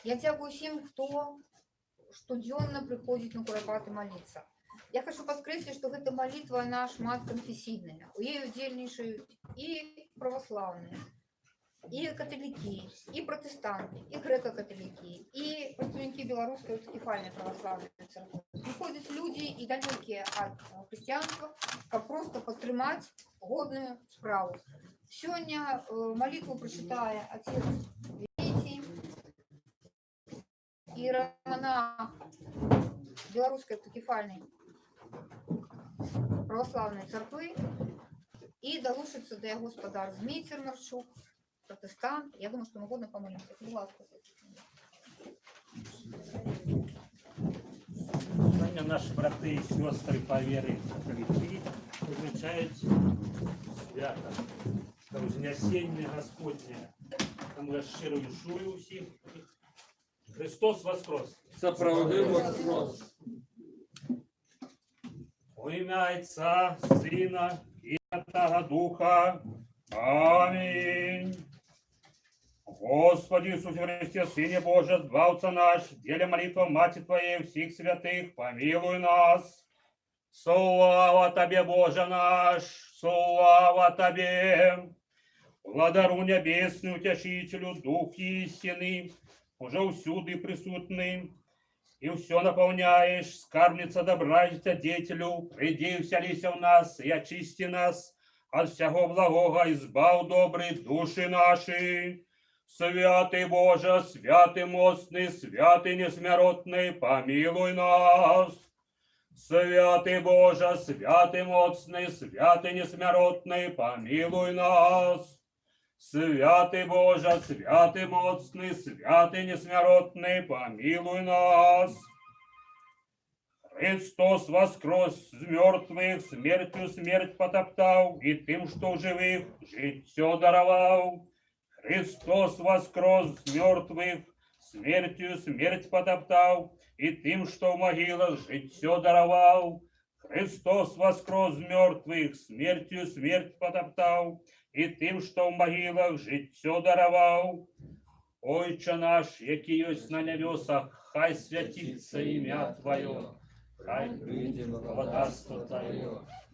Я дякую всім, хто щоденно приходить на Куропати молитися. Я хочу підкреслити, що ця молитва вона шматконфесійна. У її удільнішують і православні, і католики, і протестанти, і греко-католики, і представники Білоруської автокефальної православної церкви. Приходять люди і далекі від християнства, как просто підтримати годну справу. Сьогодні е, молитву прочитає отець Вітій, іеромонах Білоруської автокефальної православної церкви і долучиться до його господар Змій Марчук, протестант. Я думаю, що ми годно помолимося. Будь ласка. Сьогодні наші брати і сестри по вірі католики відмічають свято та Вознесіння Господнє. Тому я щиро вішую усіх. Христос Воскрес! Справедливо воскрес. Во ім'я Отця, Сина і Святого Духа. Амінь. Господи Иисусе Христе, Сыне Божий, Збавца наш, деле молитва Мати Твоей всех святых, помилуй нас. Слава Тебе, Боже наш, слава Тебе. Владару Небесный, Утешителю, Дух истины, уже усюди присутний, и все наполняешь, скарбница добра и деятелю, приди, вселися в нас и очисти нас от всего благого, избав добрый души наши. Святый Боже, святый мостный, святый несмиротный, помилуй нас. Святый Боже, святый моцный, святый несмиротный, помилуй нас. Святый Боже, святый моцный, святый несмиротный, помилуй нас. Христос воскрес з мертвых, смертью смерть потоптал, и тем, что живых, життя даровал. Христос воскрес з мертвых, смертью смерть потоптал, и тем, что в могилах життя даровал. Христос воскрес з мертвых, смертью смерть потоптал, и тим, що в могилах життя даровал. Ойче наш, який ось на небесах, хай святиться ім'я Твоє, хай прийде владарство Твоє,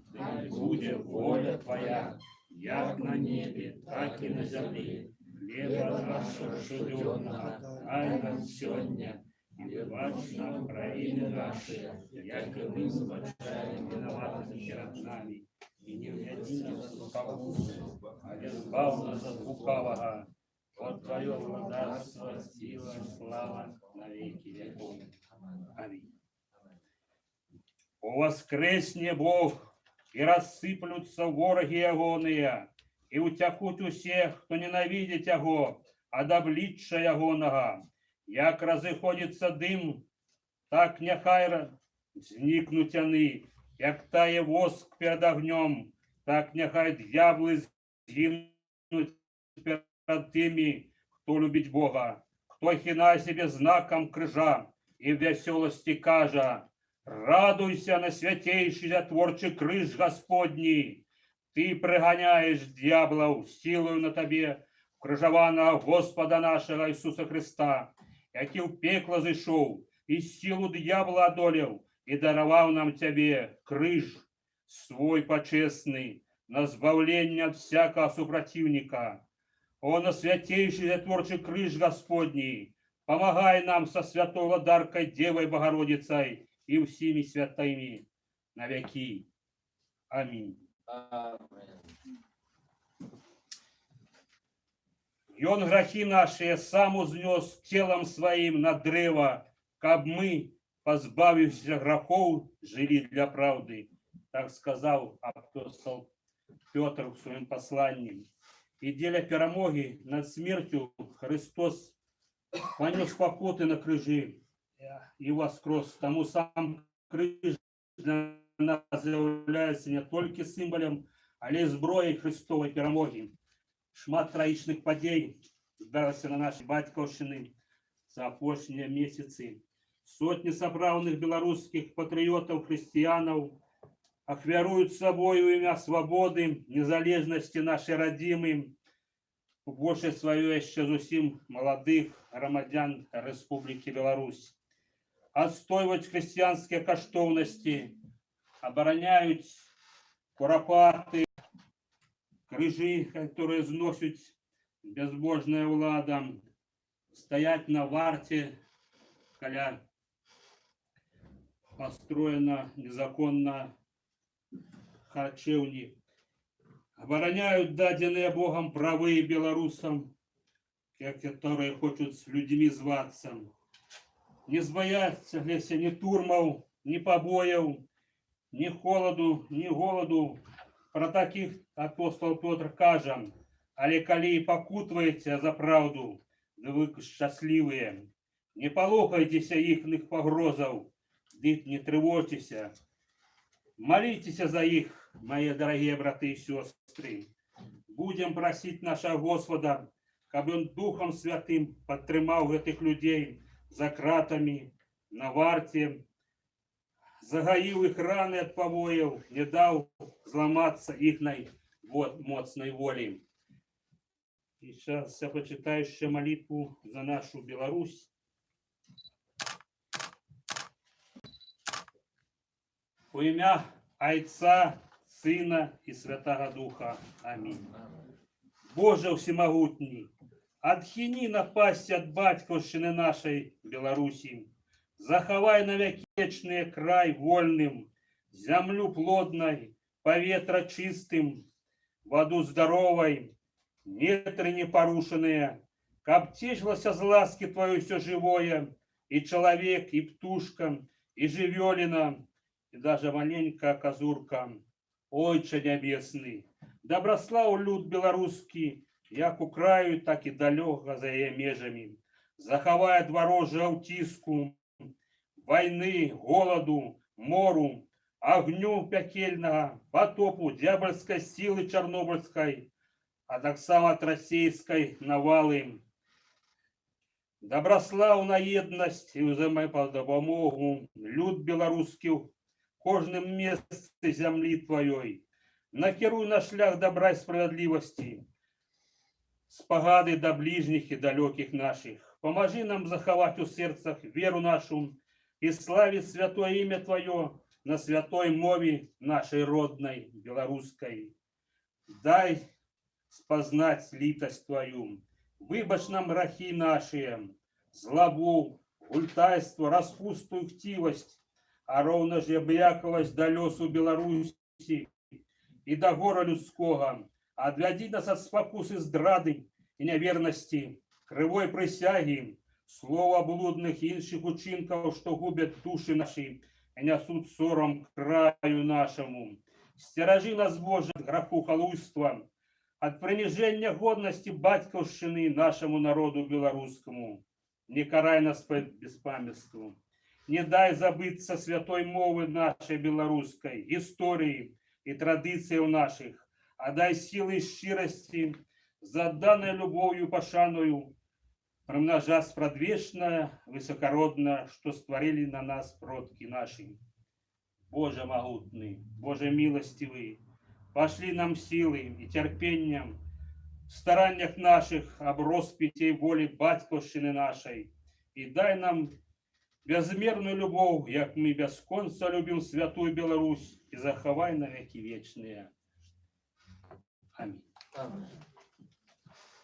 да буде воля Твоя, як на небі, так і на землі. Хлеба нашого щоденного, дай нам сьогодні, і вибач нам провини наші, як і ми вибачаємо виноватим перед нами. І не введи нас в спокусу, а избав нас от лукавого. Вот Твое владарство, сила, слава на веки веков. Аминь. О воскресне Бог, и рассыплются вороги ягоные, и утякут усех, хто ненавидит Яго, а доблича Ягоного. Як разыходится дым, так нехай ра- зникнуть они, як тає воск перед огнем, так нехай дьяволи згинуть перед тими, хто любить Бога, хто хина себе знаком крижа і в веселості кажа, радуйся на святейший творчий криж Господній, ти приганяєш дьяволов силою на тебе, крижованого Господа нашого Ісуса Христа, який в пекло зайшов, і силу дьявола одолів, і дарував нам тебе криж свой почесний, на збавлення від всякого супротивника. О, на святейший затворчий криж Господній, помогай нам со святой Владаркой Девой Богородицей и всеми святыми на веки. Аминь. И он грехи наши сам узнес телом своим на древо, каб мы, позбавившись грехов, жили для правды. Так сказал апостол Петр в своем послании. И деля перемоги над смертью Христос понес покоты на крыжи и воскрес. Тому сам крыж для нас является не только символом, але й зброєю Христової перемоги. Шмат троїчних подій збиралися на нашій батьківщині за опошні місяці. Сотні соправних білоруських патріотів, християнів ахвярують собою ім'я свободи, незалежності нашої родимої, у більше своєї ще зовсім молодих громадян Республіки Білорусь. Отстоювати християнські коштовності, обороняють куропати, крижи, которые зносят безбожная влада, стоять на варте, коля построена незаконно харчевни, обороняют даденные Богом правые белорусам, которые хотят с людьми зваться. Не збояться Леся ни турмов, ни побоев, ни холоду, ни голоду, про таких апостол Петр каже, але калі і пакутваеце за правду, да вы шчаслівыя, не палохайцеся іхных пагрозаў, ды не трывожцеся. Молитеся за их, мои дорогие браты и сестры. Будем просить нашего Господа, каб Он Духом Святым подтримав этих людей за кратами, на варте, загаїв їх рани від побоїв, не дав зламатися їхній вот, моцної волі. І зараз я почитаю ще молитву за нашу Білорусь. У ім'я Отця, Сина і Святого Духа. Амінь. Боже всемогутній, отхини напасть от батьківщини нашої Білорусі, Захавай навякечны край вольным, Зямлю плодной, поветра чистым, Воду здоровой, нетры непорушенные, Каб тешилося з ласки Твою все живое, И человек, и птушка, и живелина, И даже маленькая козурка. Ойче небесный, доброслав люд белорусский, Як у краю, так и далеко за ее межами. Захавай дворожье аутиску, войны, голоду, мору, огню пекельного, потопу, дьявольской силы чернобыльской, а так само от российской навалы. Доброславна єдність і взаємопомогу, люд белорусский в кожному місці землі Твоєї. Накеруй на шлях добра і справедливості, спогади до ближніх і далеких наших. Поможи нам заховать у серцах веру нашу и славить святое имя Твое на святой мове нашей родной, белорусской. Дай спознать литость Твою, выбачь нам грехи наши, злобу, ультайство, распусту и хтивость, а ровно же обряковость до лесу Беларуси и до гора людского, отведи нас от спокусы здрады и неверности, кривой присяги, слова блудных и інших учинков, что губят души наши и несут сором краю нашему. Стерожи нас, Боже, от греху халуйства, от принижения годности батьковщины нашему народу белорусскому. Не карай нас по беспамятству. Не дай забыться святой мовы нашей белорусской, истории и традиций наших, а дай силы и щирости, за данной любовью пошаную, примножа спрадвечное, высокородно, что створили на нас продки наши. Боже могутный, Боже милостивый, пошли нам силы и терпением в стараниях наших об роспите воли Батьковщины нашей, и дай нам безмерную любовь, як мы без конца любим святую Беларусь, и заховай на веки вечные. Аминь.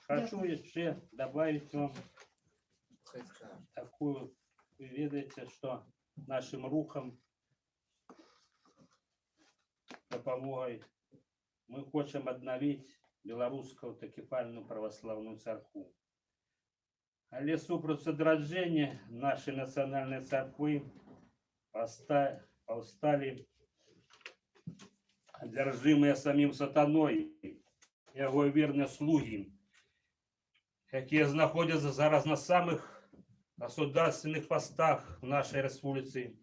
Хочу еще добавить вам такую, вы ведаете, что нашим рухам допомогой мы хочем обновить белорусскую такефальную православную церкву. Але супраць адраджэння нашей национальной церквы поста- повстали одержимые самим сатаной яго верные слуги, якія знаходзяцца зараз на самых государственных постах в нашей республицы.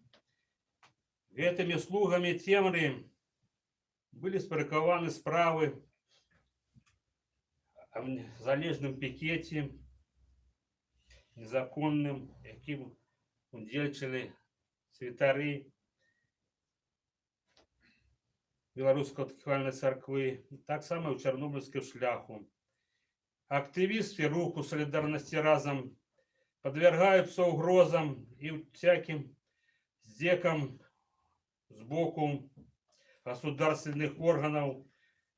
Гэтымі слугами цемры были спарыкованы справы о залежным пикете, незаконным, яким удзельчылі святары беларускай ткальнай царквы, таксама ў чарнобыльскую шляху. Активисты руху солидарности разом подвергаются угрозам и всяким здекам сбоку государственных органов,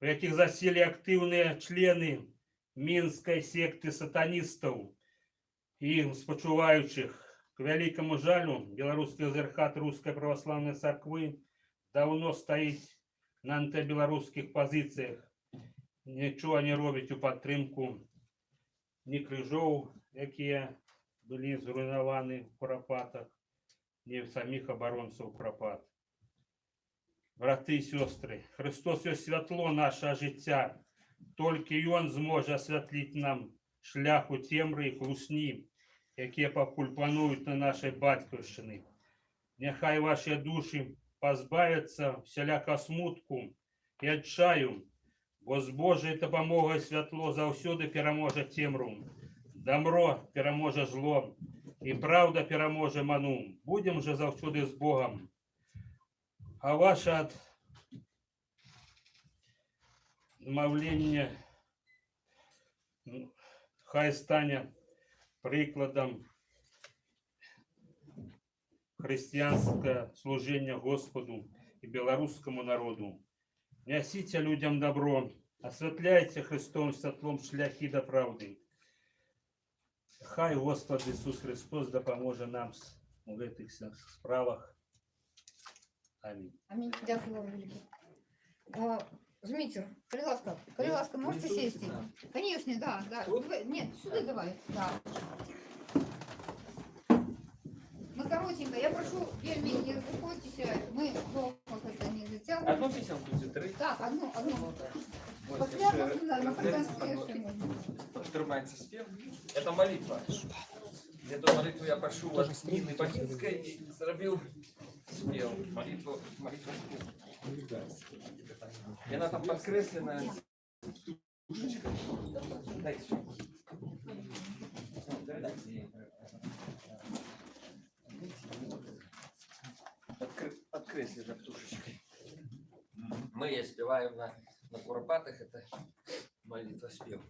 в яких засели активные члены Минской секты сатанистов и им спочувающих. К великому жалю, белорусский озерхат Русской Православной Церкви давно стоит на антибелорусских позициях нічого не робить у підтримку ні крижов, які були зруйновані в Куропатах, ні самих оборонців Куропат. Брати і сестри, Христос є світло наше життя, тільки Він зможе освітлити нам шлях у темри і клусні, які покуль панують на нашій батьківщині. Нехай ваші душі позбавляться всіляка смутку і отчаю, Бо з Божою допомогою світло завсюди переможе темру. Добро переможе зло, і правда переможе ману. Будем же завсюди з Богом. А ваше от- мовлення ну, хай стане прикладом християнського служення Господу і білоруському народу. Несите людям добро, осветляйте Христом світлом шляхи до правди. Хай Господь Ісус Христос допоможе нам з у гэтых всех справах. Амінь. Амінь. Дякую вам велике. А, Змітер, коли ласка, коли ласка, можете сісти? Конечно, да, да. Давай- Нет, сюда давай, да. Ну, коротенько, я прошу, вельми, не заходьтеся, мы долго это не затягиваем. Одну пісеньку чи три? Так, одну, одну. Ось После ще можно, на референс фонтанке еще можно. Тримається спів. Це молитва. Эту молитву я прошу от Ніни Бахінської, зробив спів. Молитву, молитву спів. І вона там підкреслена. Душечка. Дайте ще. Дайте їй. Подкре- Подкреслена птушечкой. Мы ее спеваем на, на куропатах, это молитва спев.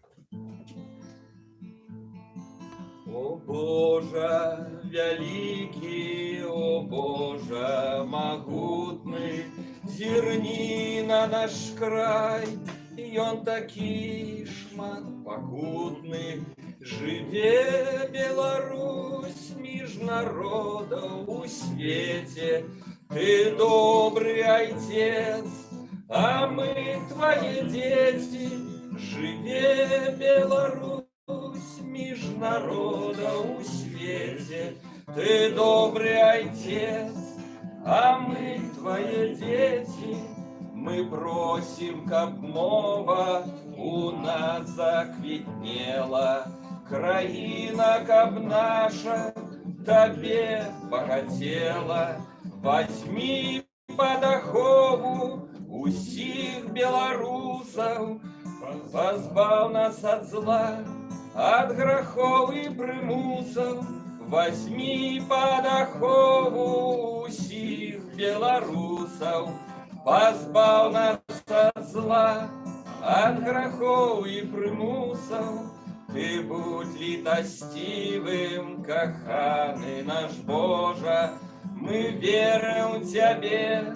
О Боже, великий, о Боже, могутный, зерни на наш край, и он такий шмат покутный. Живе Беларусь, між народов у свете, ты добрый отец, а мы твои дети. Живе Беларусь, між народов у свете, ты добрый отец, а мы твои дети. Мы просим, каб нова у нас заквітнела, країна, каб наша тебе багатела. Возьми под ахову усіх беларусаў, Позбав нас от зла, от грахов и примусов. Возьми под ахову усіх беларусаў, Позбав нас от зла, от грахов и примусов. Ты будь літостивым, каханы наш Божа, Мы верим в Тебе,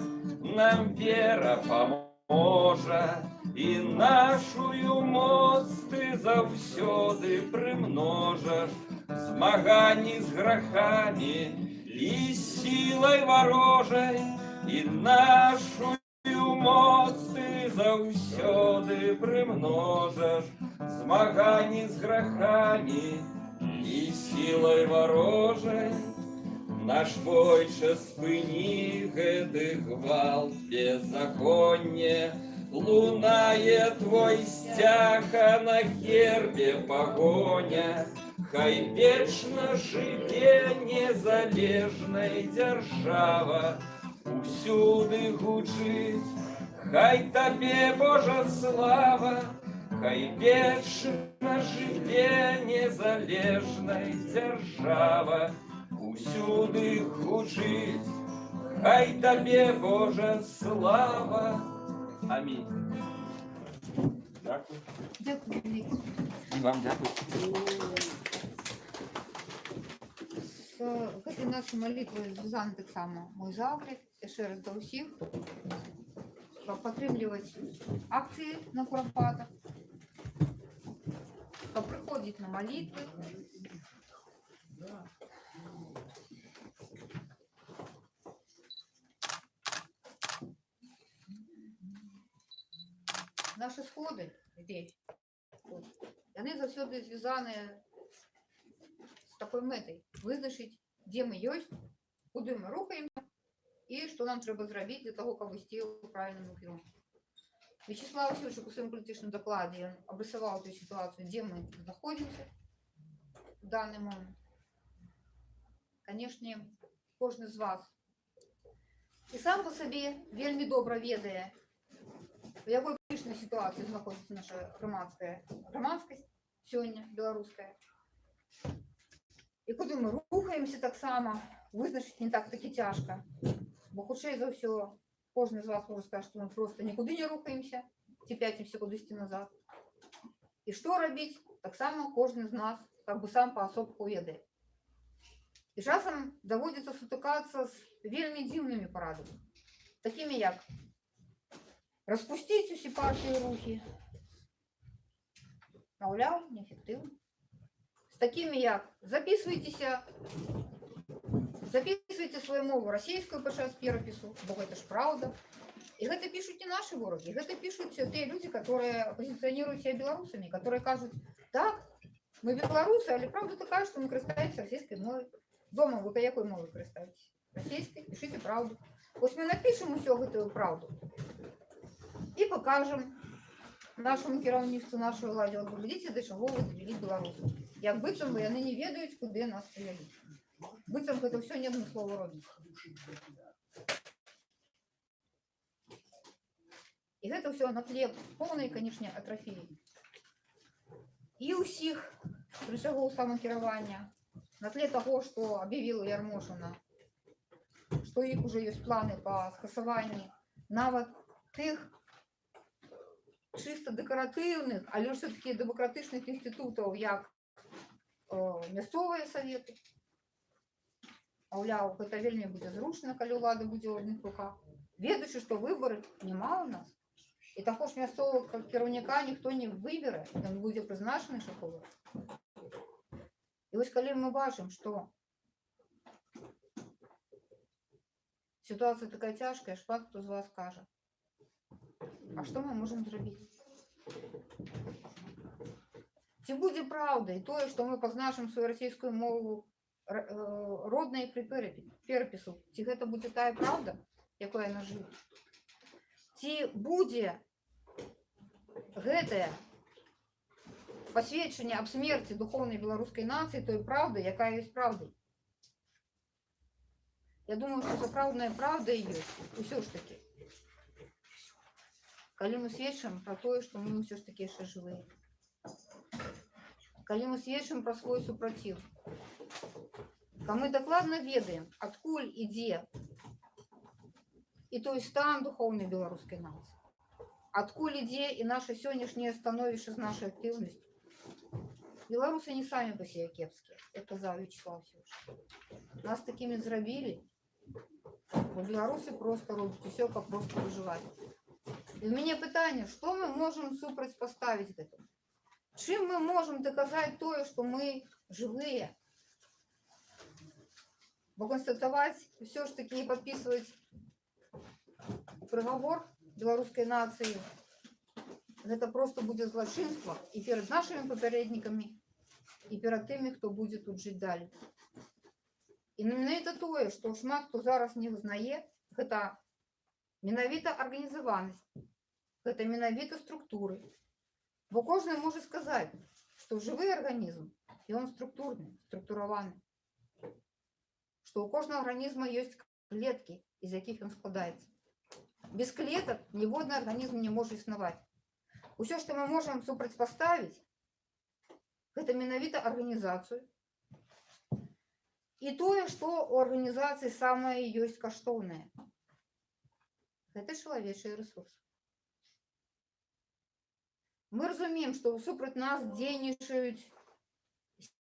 нам вера поможа, І нашую моц ты заўсёды прымножаш, Змаганні з грахамі і сілай варожай, І нашую моц ты заўсёды прымножаш, Змаганні з грахамі і сілай варожай. Наш бойча спыні гэты гвалт беззаконне, Лунае твой сцяг, а на гербе погоня. Хай вечна жыве незалежнай дзяржава, Усюды гучыць, хай табе Божа слава, Хай вечна жыве незалежнай дзяржава, Усюды гучыць, хай табе Божа слава. Амінь. Дякую. Дякую велике. І вам дякую. З гэтай нашай малітвай звязаны таксама мой заклік яшчэ раз да ўсіх каб падтрымліваць акцыі на курапатах каб прыходзіць на малітвы Наши сходы здесь тут, яны заўсёды звязаныя з такой мэтай вызначыць дзе мы ёсць куды мы рухаемся і што нам трэба зрабіць для того каб ісці ў правільным кірунку Вячеслав Васильевич у сваім палітычным дакладзе ён абрысаваў тую сітуацыю дзе мы знаходзімся в данный момент канешне кожны з вас і сам па сабе вельмі добра ведае у якой крытычнай сітуацыі знаходзіцца наша грамадская грамадскасць сёння беларуская і куды мы рухаемся таксама вызначыць не так такі цяжка бо хутчэй за ўсё кожны з вас можа сказаць што мы просто нікуды не рухаемся ці пяцімся кудысьці назад і што рабіць таксама кожны з нас как бы сам паасобку ведае і часам даводзіцца сутыкацца з вельмі дзіўнымі парадамі такімі як распусціць усе партыі рухі маўляў неэфектыўна з такімі як записывайтеся записывайте свою мову расійською під час перепису, бо це ж правда. І гэта пишуть не наші вороги, гэта пишуть ті люди, які позиціонують себе білорусами, які кажуть, так, ми білоруси, але правда така, що ми користуємося російською мовою. Дома ви якою мовою користуєтесь? Російською, пишіть правду. Ось ми напишемо усю гэтую правду і покажемо нашому керівництву, нашої владі, от глядите, до чого ви довели білорусів. Як бицем вони не ведають, куди нас привели. Бицем це все не одне слово робить. І гэта все на тле поўнай, канешне, атрафіі. І ўсіх рычагоў самакіравання, на тле таго, што аб'явіла Ярмошына, што іх уже ёсць планы па скасаванні нават тых чыста дэкаратыўных, але ўсё-таки дэмакратычных інстытутаў, як э, мясцовыя саветы. Маўляў, гэта вельмі будзе зручна, калі ўлада будзе ў адных руках. Ведаючы, што выбары няма ў нас, і таго ж мясцовага кіраўніка ніхто не выберэ, ён будзе прызначаны шаховы. І вось калі мы бачым, што ситуація такая цяжкая, шмат хто з вас кажа, а што мы можам зрабіць? Ці будзе праўдай тое, што мы пазначым сваю расійскую мову р- э, роднай пры перапі- перапісу? Ці гэта будзе тая праўда, якой яна жыве? Ці будзе гэтае пасведчанне аб смерці духоўнай беларускай нацыі той праўды, якая ёсць праўдай? Я думаю, што сапраўдная праўда і ёсць усё ж такі. Калі мы сведчым пра тое, што мы ўсё ж такі яшчэ жывыя. Калі мы сведчым пра свой супраціў. Калі мы дакладна ведаем, адкуль ідзе і той стан духоўнай беларускай нацыі. Адкуль ідзе і наша сённяшняе становішча з нашай актыўнасцю. Беларусы не самі па себе кепскія, як казаў Вячеслав Сеўч. Нас такімі зрабілі, бо беларусы проста робяць усё, каб проста выжываць. І ў мяне пытанне, што мы можам супрацьпаставіць гэтаму? Чым мы можам даказаць тое, што мы жывыя? Бо канстатаваць ўсё ж такі і падпісваць прыгавор беларускай нацыі гэта просто будзе злачынства і перад нашымі папярэднікамі і перад тымі, хто будзе тут жыць далей. І менавіта тое, што шмат хто зараз не вызнае, гэта менавіта арганізаванасць, гэта менавіта структуры. Бо кожны можа сказаць, што жывы арганізм ён структурны, структураваны. Што ў кожнага арганізма ёсць клеткі, з якіх ён складаецца. Без клетак ніводны арганізм не можа існаваць. Усё, што мы можам супрацьпаставіць, гэта менавіта арганізацыю. І тое, што ў арганізацыі самае ёсць каштоўнае. Гэта чалавечыя рэсурсы. Мы разумеем, што супраць нас дзейнічаюць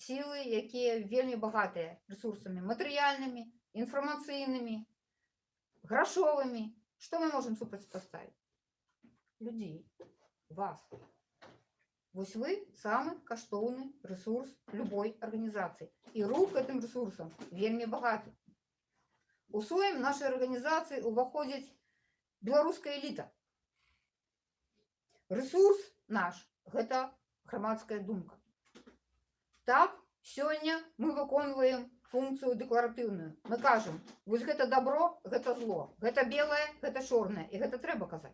сілы, якія вельмі багатыя рэсурсамі матэрыяльнымі, інфармацыйнымі, грашовымі. Што мы можам супрацьпаставіць? Людзей, вас. Вось вы самы каштоўны рэсурс любой арганізацыі. І рух гэтым рэсурсам вельмі багаты. У своім нашай арганізацыі ўваходзіць беларуская эліта. Рэсурс наш гэта грамадская думка. Так, сёння мы выконваем функцыю дэкларатыўную. Мы кажам, вось гэта добро, гэта зло, гэта белае, гэта чорнае, і гэта трэба казаць.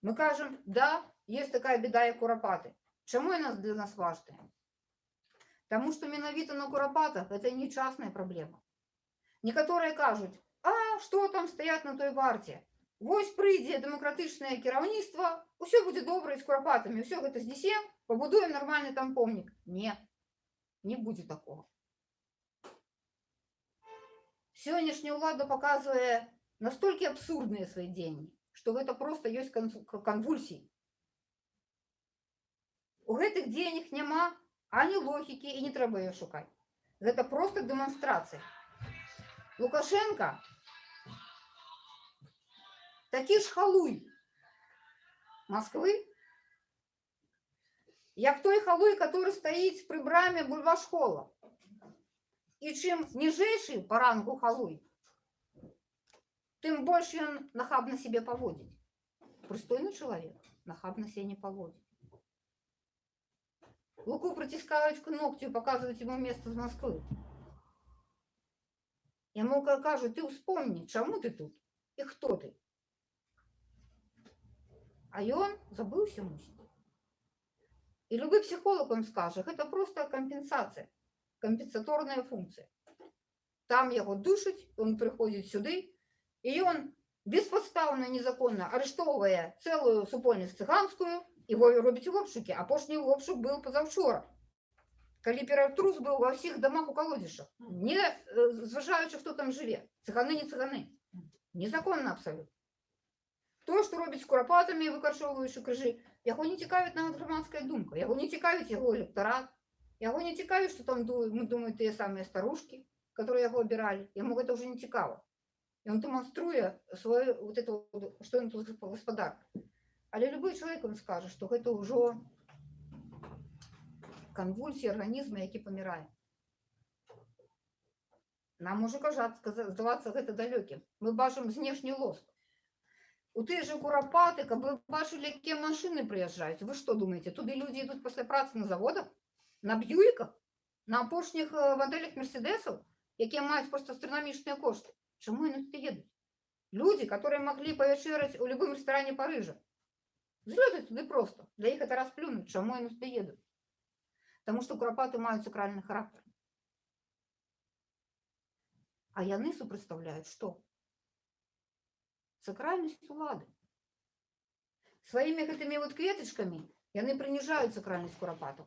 Мы кажам, да, есть такая беда, як курапаты. Чаму яна для нас важная? Таму што менавіта на курапатах гэта не частная праблема. Некаторыя кажуць, а што там стаять на той варце? Вось прыйдзе дэмакратычнае кіраўніцтва, усё будзе добра і з курапатамі, ўсё гэта знесем, пабудуем нармальны там помнік. Не, не будзе такого. Сённяшняя ўлада паказвае настолькі абсурдныя свае дзеянні, што гэта проста ёсць канцу- к- канвульсіі. У гэтых дзеяннях няма ані логікі і не трэба яе шукаць. Гэта проста дэманстрацыя. Лукашенко такі ж халуй Москвы, як той халуй, который стаіць пры браме бульвашкола. І чим ніжейший по рангу халуй, тим більше він нахабно себе поводить. Пристойный человек нахабно себя не поводит. Луку притискают к ногтю и показывают ему место з Москвы. Ему ка- кажуть, ти вспомни, чому ти тут і хто ти. А ён забыўся мусіць. І любы психолог вам скажа, гэта просто кампенсацыя, кампенсаторная функція. Там яго душаць, ён прыходзіць сюды, і ён беспадстаўна незаконна арыштоўвае цэлую супольнасць цыганскую і го- робіць обшукі. Апошні обшук быў пазаўчора. Калі ператрус быў ва ўсіх дамах у калодзішах, не э, зважаючы, хто там жыве. Цыганы не цыганы. Незаконна абсалютна. То, што робіць з курапатамі, выкарчоўваючы крыжы, яго не цікавіць нават грамадская думка, яго не цікавіць яго электарат, яго не цікавіць, што там ду- мы думаюць тыя самыя старушкі, которые яго абіралі. Яму гэта ўжо не цікава. І он дэманструе сваю вот это, вот, што ён тут гаспадар. Але любой чалавек вам скажа, што гэта ўжо канвульсіі арганізма, які памірае. Нам можа кажаць, каза- здавацца гэта далёкім. Мы бачым знешні лоск. У тыя же курапаты, каб вы бачылі, якія машыны прыязджаюць. Вы што думаеце, туды людзі ідуць пасля працы на заводах, на б'юіках, на апошніх э, мадэлях мерседесаў, якія маюць проста астранамічныя кошты. Чаму яны туды едуць? Людзі, которые маглі павячэраць у любым рэстаране Парыжа. Злётаць туды проста. Для іх это расплюнуць, чаму яны туды едуць. Таму што курапаты маюць сакральны характар. А яны супрацьстаўляюць што? Сакральнасць улады. Сваімі гэтымі вот кветачкамі яны прыніжаюць сакральнасць курапатаў.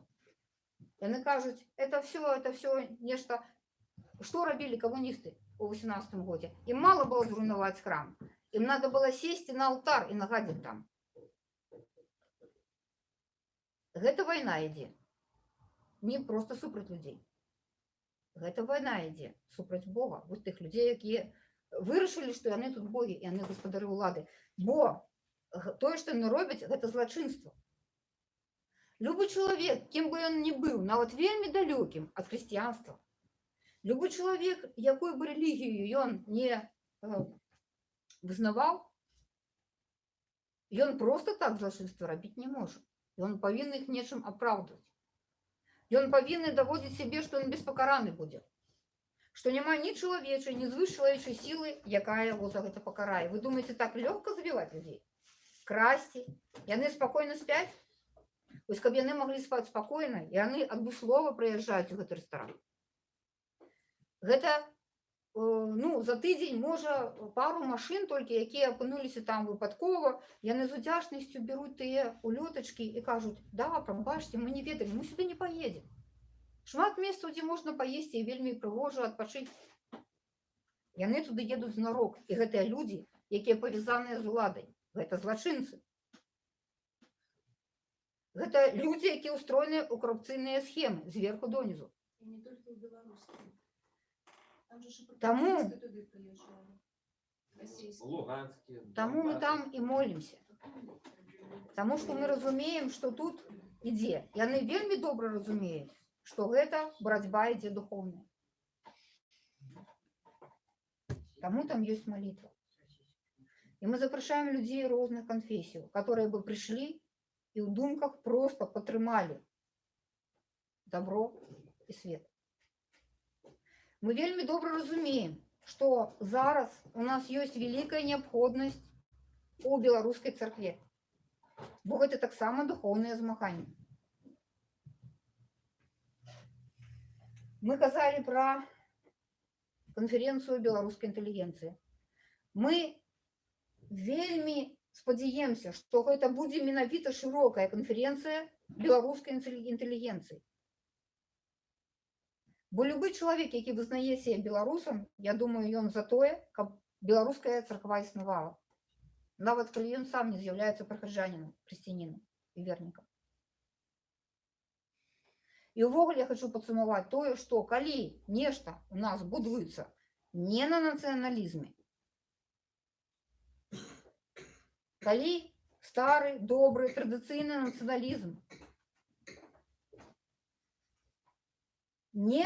Яны кажуць, это все, это все нешта. Что рабілі камуністы у 18 годзе? Ім мало было зруйнаваць храм. Ім надо было сесці на алтар і нагадзіць там. Гэта вайна ідзе. Не просто супраць людзей. Гэта вайна ідзе супраць Бога, вот тых людзей, якія вырашылі, што яны тут богі, і яны гаспадары ўлады. Бо г- тое, што яны робяць, гэта злачынства. Любы чалавек, кім бы ён ні быў, нават вельмі далёкім ад хрысціянства, любы чалавек, якую бы рэлігію ён не э, вызнаваў, ён проста так злачынства рабіць не можа. Ён павінен іх нечым апраўдваць. Ён павінны даводзіць сябе, што ён беспакараны будзе. Што няма ні чалавечай, ні звышчалавечай сілы, якая яго за гэта пакарае. Вы думаеце, так лёгка забіваць людзей? Красці. Яны спакойна спяць? Вось каб яны маглі спаць спакойна, яны адмыслова прыязджаюць у гэты рэстаран. Гэта э, ну, за тыдзень можа пару машын толькі, якія апынуліся там выпадкова, яны з удзячнасцю бяруць тыя улётачкі і кажуць: да, прабачце, мы не ведалі, мы сюды не паедзем. Шмат месцаў, дзе можна паесці і вельмі прыгожа адпачыць. Яны туды едуць знарок, і гэтыя людзі, якія павязаныя з уладай, гэта злачынцы. Гэта людзі, якія ўстроеныя ў карупцыйныя схемы зверху донізу. И не только в Беларуси. Там же ж и Тому- пропагандисты туды приезжали. Российские. Луганские. Таму мы там і молімся. Таму што мы разумеем, што тут ідзе. Яны вельмі добра разумеюць, што гэта барацьба ідзе духоўная. Таму там ёсць малітва. І мы запрашаем людзей розных канфесіяў, которые бы прыйшлі і ў думках проста падтрымалі добро і свет. Мы вельмі добра разумеем, што зараз у нас ёсць вялікая неабходнасць у беларускай царкве. Бо гэта таксама духоўнае змаганне. Мы казалі пра канферэнцыю беларускай інтэлігенцыі. Мы вельмі спадзяемся, што гэта будзе менавіта шырокая канферэнцыя беларускай інтэлі- інтэлігенцыі. Бо любы чалавек, які вызнае себе беларусам, я думаю, ён за тое, каб беларуская царква існавала. Нават калі ён сам не з'яўляецца прахаджанінам, хрысціянінам і вернікам. І ўвогуле я хочу падсумаваць тое, што калі нешта у нас будуецца не на нацыяналізме, калі стары, добры, традыцыйны нацыяналізм не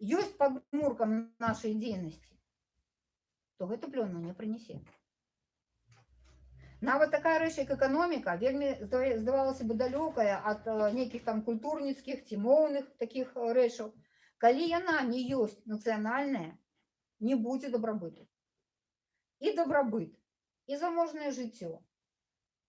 ёсць падмуркам нашай дзейнасці, то гэта плённа не прынясе. Нават такая рэч, як эканоміка, вельмі здава- здавалася бы далёкая ад э, нейкіх там культурніцкіх ці моўных такіх э, рэчаў. Калі яна не ёсць нацыянальная, не будзе дабрабыту. І дабрабыт, і заможнае жыццё,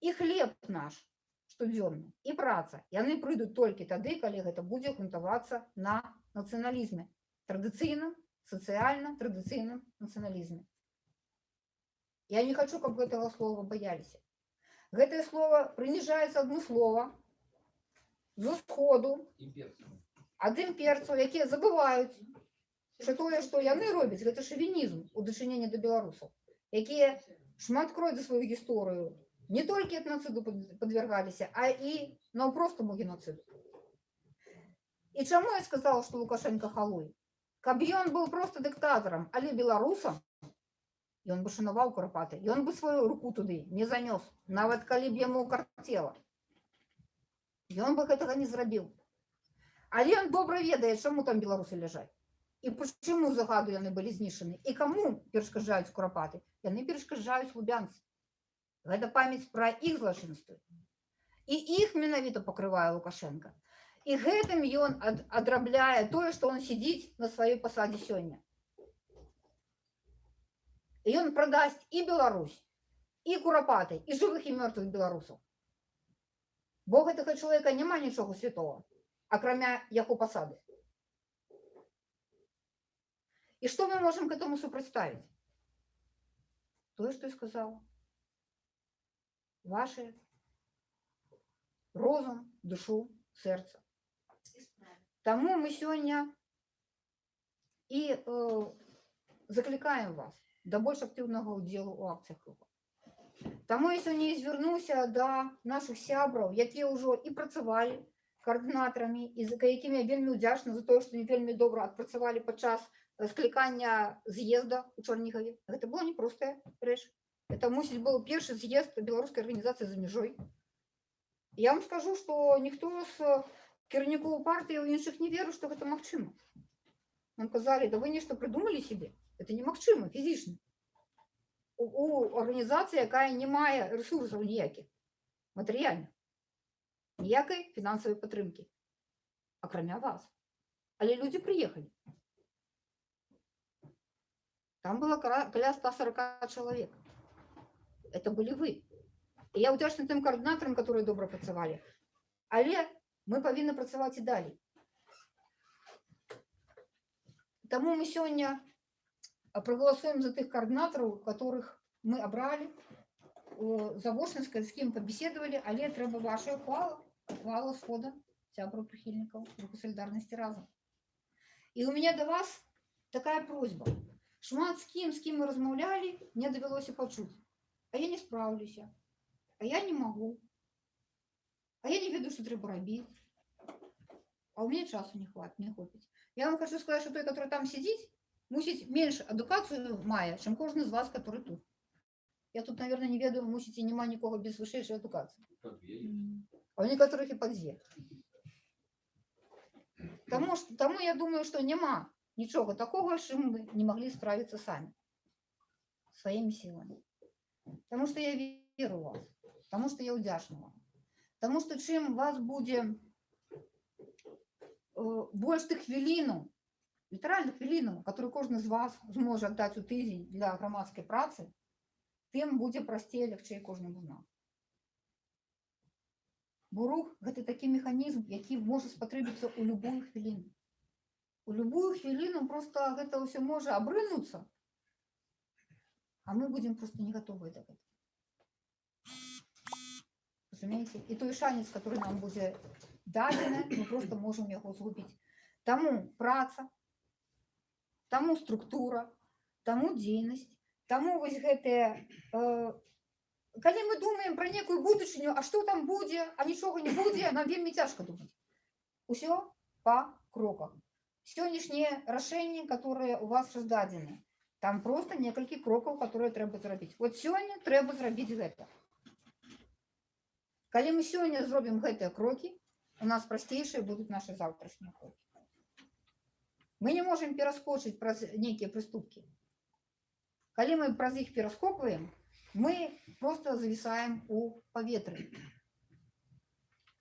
і хлеб наш штодзённы, і праца. Яны прыйдуць толькі тады, калі гэта будзе грунтавацца на нацыяналізме, традыцыйным, сацыяльна традыцыйным нацыяналізме. Я не хочу, каб гэтага слова баяліся. Гэтае слово прыніжаецца адмыслова з усходу, ад імперцаў, якія забываюць, што тое, што яны робяць, гэта шавінізм у дачыненні да беларусаў, якія шмат крой за сваю гісторыю не толькі этнацыду пад- падвяргаліся, а і наўпростаму геноцыду. І чаму я сказала, што Лукашенко халуй? Каб ён быў проста дыктатарам, але беларусам, ён бы шанаваў курапаты, ён бы сваю руку туды не занёс, нават калі б яму карцела. Ён бы гэтага не зрабіў. Але ён добра ведае, чаму там беларусы ляжаць. І чаму загаду яны былі знішчаны. І каму перашкаджаюць курапаты? Яны перашкаджаюць лубянцы. Гэта памяць пра іх злачынствы. І іх менавіта пакрывае Лукашенко. І гэтым ён ад, адрабляе тое, што он сядзіць на сваёй пасадзе сёння. І ён прадасць і Беларусь, і курапаты, і жывых і мёртвых беларусаў. Бо у гэтага чалавека няма нічога святого, акрамя яго пасады. І што мы можам к этому супрацьставіць? Тое, што я сказала. Ваше розум, душу, сэрца. Таму мы сёння і э, заклікаем вас да больш актыўнага ўдзелу ў акцыях руху. Таму я сёння і звярнуся да нашых сябраў, якія ўжо і працавалі каардынатарамі і за якімі я вельмі ўдзячна за тое, што не вельмі добра адпрацавалі падчас э, склікання з'езда ў Чарнігаве. Гэта была непростая рэч. Это мусіць быў першы з'езд беларускай арганізацыі за мяжой. Я вам скажу, што ніхто з кіраўнікоў партыі ў іншых не веру, што гэта магчыма. Нам казалі, да вы нешта прыдумалі сябе. Это немагчыма фізічна. У, у арганізацыі, якая не мае рэсурсаў ніякіх матэрыяльных, ніякай фінансавай падтрымкі, акрамя вас. Але людзі прыехалі. Там было кара- каля 140 чалавек. Это былі вы. І я ўдзячна тым каардынатарам, которые добра працавалі. Але мы павінны працаваць і далей. Таму мы сёння а, прагаласуем за тых каардынатараў, которых мы абралі завочнасць, з кім пабеседавалі, але трэба ваша хвала, хвала схода сябраў прыхільнікаў руху салідарнасці разам. І у меня да вас такая просьба. Шмат з кім, з кім мы размаўлялі, мне давялося пачуць. А я не справлюся, а я не могу, а я не ведаю, што трэба рабіць. А у меня часу не хват, не хопіць. Я вам хочу сказать, что той, который там сидит, мусить меньше адукацию мае, чем кожны з вас, который тут. Я тут, наверное, не ведаю, мусіць і няма нікога без вышэйшай адукацыі. А у некоторых і падзе. Таму, што- таму я думаю, што няма нічога такога, з чым мы не маглі справіцца самі сваімі сіламі. Таму што я веру ў вас, таму што я ўдзячна вам. Таму што чым вас будзе э, больш тых хвілінаў, літаральна хвілінаў, которые кожны з вас зможа аддаць у тыдзень для грамадскай працы, тым будзе прасцей лягчэй кожнаму з нас. Бо рух гэта такі механізм, які можа спатрэбіцца ў любую хвіліну. У любую хвіліну просто гэта ўсё можа абрынуцца, а мы будзем просто не гатовыя да гэтага. Разумееце? І той шанец, который нам будзе дадзены, мы просто можам яго згубіць. Таму праца, таму структура, таму дзейнасць, таму вось гэтыя э, калі мы думаем пра некую будучыню, а што там будзе, а нічога не будзе, нам вельмі цяжка думаць. Усё па кроках. Сённяшнія рашэнні, которые у вас раздадзены, там просто некалькі крокаў, которые трэба зрабіць. Вот сёння трэба зрабіць гэта. Калі мы сёння зробім гэтыя крокі, у нас прасцейшыя будуць наши заўтрашнія крокі. Мы не можем пераскочыць праз нейкія прыступкі. Калі мы праз іх пераскокваем, мы просто зависаем у паветры.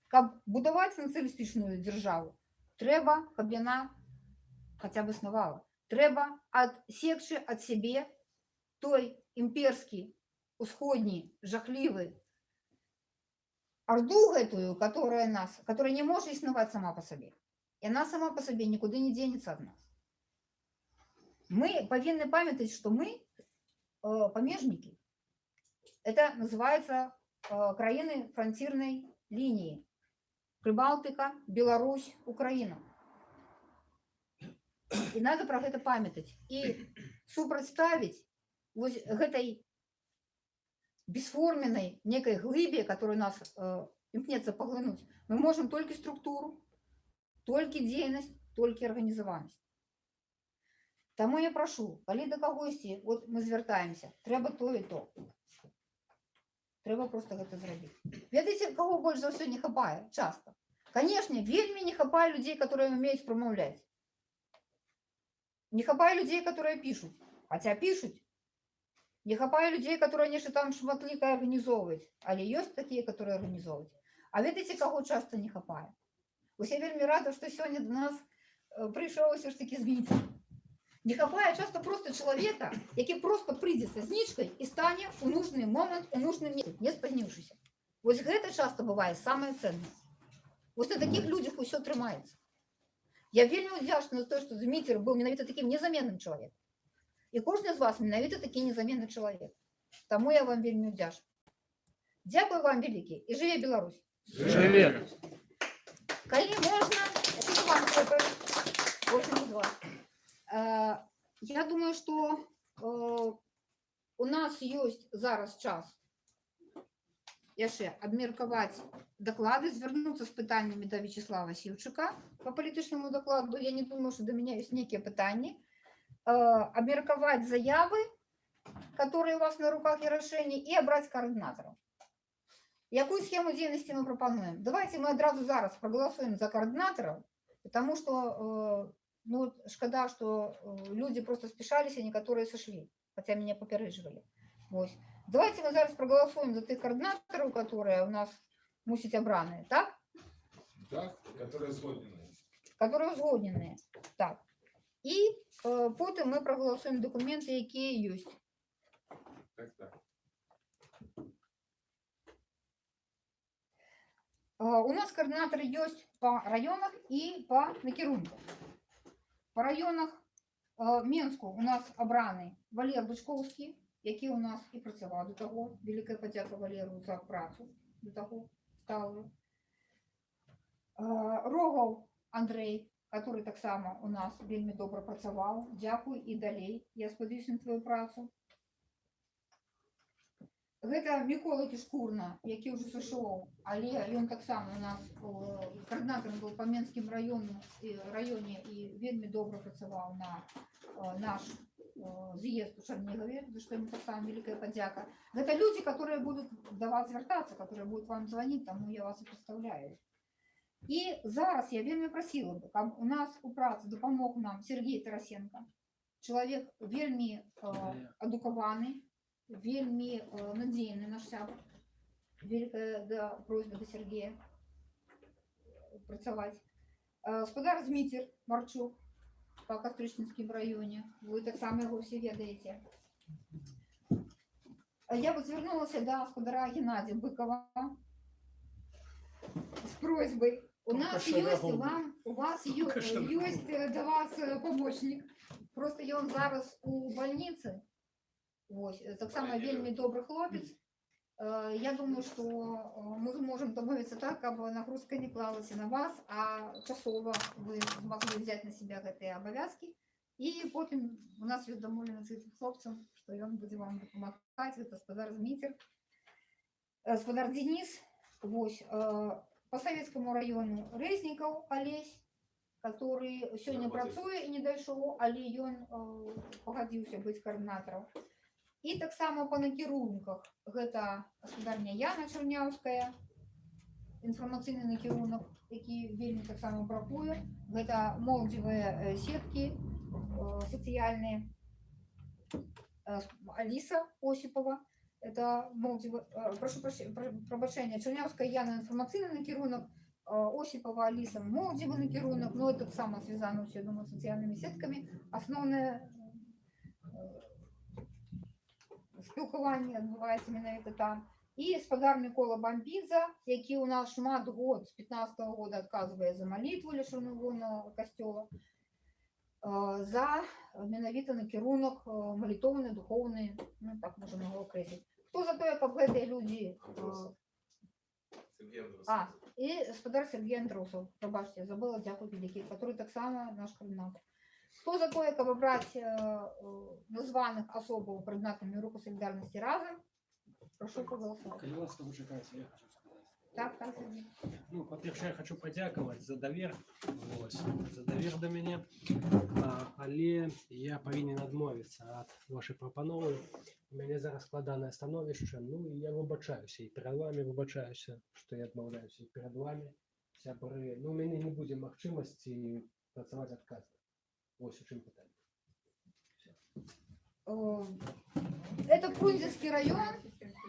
Каб будаваць нацыялістычную дзяржаву, трэба, каб яна хаця б існавала. Трэба адсекчы ад сябе той імперскі, усходні, жахлівы орду гэтую, которая нас, которая не может існаваць сама по сабе. И она сама по себе никуда не денется от нас. Мы повинны памятать, что мы э, помежники. Это называется э, краины фронтирной линии. Прибалтика, Беларусь, Украина. И надо про это памятать. И супрацьставить вот этой бесформенной некой глыбе, которая нас э, імкнецца паглынуць, мы можем только структуру, только дзейнасць, только арганізаванасць. Таму я прашу, калі да кагосьці вот мы звяртаемся, трэба то і то. Трэба просто гэта зрабіць. Ведаеце, каго больш за ўсё не хапае часто. Канешне, вельмі не хапае людзей, которые умеюць прамаўляць. Не хапае людзей, которые пишут, хотя пишут. Не хапае людей, которые нешта там шматлікае арганізоўваюць, але ёсць такія, которые арганізоўваюць. А ведаеце, каго часто не хапае? Вось я вельмі рада, што сёння до нас э, прыйшоў усё ж такі зміць. Не хапае часто просто чалавека, які просто прыйдзе са знічкай і стане у нужны момант у нужным месцы, не спазніўшыся. Вось гэта часто бывае самае ценнае. Вось на такіх людзях усё трымаецца. Я вельмі удзячна за то, што Зміцер быў менавіта такім незаменным чалавекам. І кожны з вас менавіта такі незаменны чалавек. Таму я вам вельмі удзячна. Дзякую вам вялікі і жыве Беларусь. Жыве! Калі можна, это вам хлопаю. Кожнаму з вас. Э, Я думаю, што э, у нас ёсць зараз час яшчэ абмеркаваць даклады, звярнуцца з пытаннямі да Вячеслава Сіўчыка по палітычнаму дакладу. Я не думаю, што да мяне ёсць нейкія пытанні. Э, Абмеркаваць заявы, которые у вас на руках и решения, и обрать координаторов. Якую схему деятельности мы пропонуем? Давайте мы одразу зараз проголосуем за координаторов, потому что, э, ну, шкода, что э, люди просто спешались, а некоторые сошли, хотя меня попередживали. Вот. Давайте мы зараз проголосуем за тих координаторов, которые у нас мусить обраные, так? Так, которые згодні. которые узгодненные. Так. І е, потім ми проголосуємо документи, які є. Так, так. Е, У нас координатори є по районах і по накерунках. По районах е, Мінську у нас обраний Валер Бучковський, який у нас і працював до того. Велика подяка Валеру за працю до того сталою. Е, Рогов Андрей, который так само у нас вельмі добра працаваў. Дзякуй і далей. Я спадзяюся на твою працу. Гэта Мікола Кішкурна, які ўжо сышоў, але ён таксама у нас каардынатарам быў па Менскім раёну і раёне і вельмі добра працаваў на наш з'езд у Чарнігаве, за што ему таксама вялікая падзяка. Гэта людзі, которые будуць да вас звяртацца, которые будуць вам званіць, таму я вас і прадстаўляю. І зараз я вельмі прасіла бы, каб у нас у працы дапамог нам Сергей Тарасенко, чалавек вельмі э, адукаваны, вельмі э, надзейны наш сябар. Великая да, просьба до Сергея працаваць. Э, Гаспадар Зміцер Марчук по Кастрычніцкім раёне. Вы таксама яго ўсе ведаеце. А Я бы звярнулася да гаспадара Геннадия Быкова с просьбой. У нас есть вам, у вас ё- есть э, до вас э, помощник. Просто ён зараз у больнице. Вось, э, так само вельмі добрый хлопец. Э, Я думаю, что э, мы зможем домовиться так, каб нагрузка не клалась на вас, а часова вы могли взять на себя гэтыя абавязки. І потым у нас ёсць дамоўленасць з гэтым хлопцам, што ён будзе вам дапамагаць, гэта гаспадар Зміцер. Гаспадар Денис, вось, э, по Советскому району Резнікаў Алесь, который сёння працуе і не дайшоў, але ён э, пагадзіўся быць каардынатарам. І таксама па накірунках гэта гаспадарня Яна Чарняўская, інфармацыйны накірунак які вельмі таксама бракуе гэта моладзевыя э, сеткі э, сацыяльныя Э, с- Алиса Осипова это молодзевы э, прошу прощения пробачэння Чарнявская Яна інфармацыйны накірунак э, Осипова Алиса моладзевы накірунак но это таксама связано все думаю сацыяльнымі сеткамі асноўнае спілкаванне адбываецца менавіта там і спадарны кола бамбіза які ў нас шмат год з 15 -го года адказвае за малітву лішанувона касцёла э, за менавіта накірунак э, малітоўны духоўны ну так можна яго акрэсліць хто за тое каб гэтыя людзі э, Сергей Андросович. а і гаспадар Сергей Андросаў прабачце я забыла дзякуй вялікі который таксама наш каардынатор хто за тое каб абраць э, э, названых асобаў прыдатнымі руху салідарнасці разам прошу проголосовать Калі ласка, вычакайце, я хочу сказаць. так так Сергей. Ну, па-першае, я хочу падзякаваць за давер, вось, за давер да мяне. А, але я павінен адмовіцца ад вашай прапановы. У мяне зараз складанае становішча, ну і я выбачаюся і перад вами выбачаюся, што я адмаўляюся і перад вами, сябры. Ну, у мяне не будзе магчымасці працаваць адказна. Вось у чым пытанне. Э, это Фрунзенский район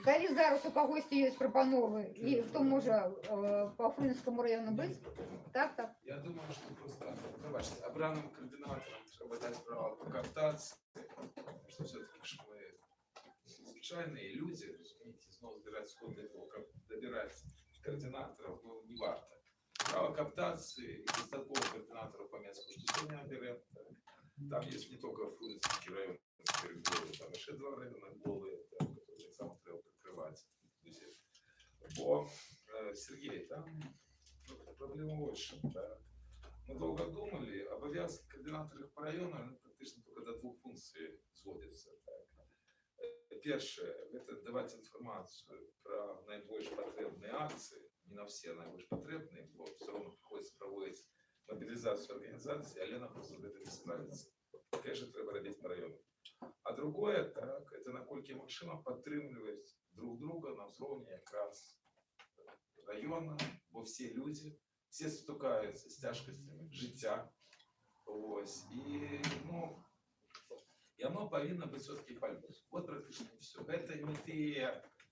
калі зараз у кагосьці ёсць прапановы і хто можа э, по Фрунзенскому району быць так так Я думаю, что просто, пробачте, обранным координаторам треба дать право по кооптации, что все-таки ж мы случайные люди, разумеете, снова забирать сход для того, как добирать координаторов, ну, не варто. Право кооптации и достатково координаторов по месту, что сегодня берем, так. там есть не только Фрунзенский район, голый, там еще два района голые, так, которые сам треба прикрывать. Друзья. Бо, э, Сергей, там ну, проблема больше. Так. Мы долго думали, обовязки координаторів по району вони практично только до двух функций зводяться. Так. Е, Перше, это давать информацию про наибольш потребные акции, не на все наибольш потребные, бо все равно приходится проводить мобилизацию организации, а Лена просто з этим не справится. Конечно, треба робити по району. А другое, так, это накольки максимум підтримувати друг друга на уровне якраз району, бо всі люди, всі стукаються з тяжкостями життя. Ось. І, ну, і воно повинно бути все-таки пальмус. От практично і все. Це не ті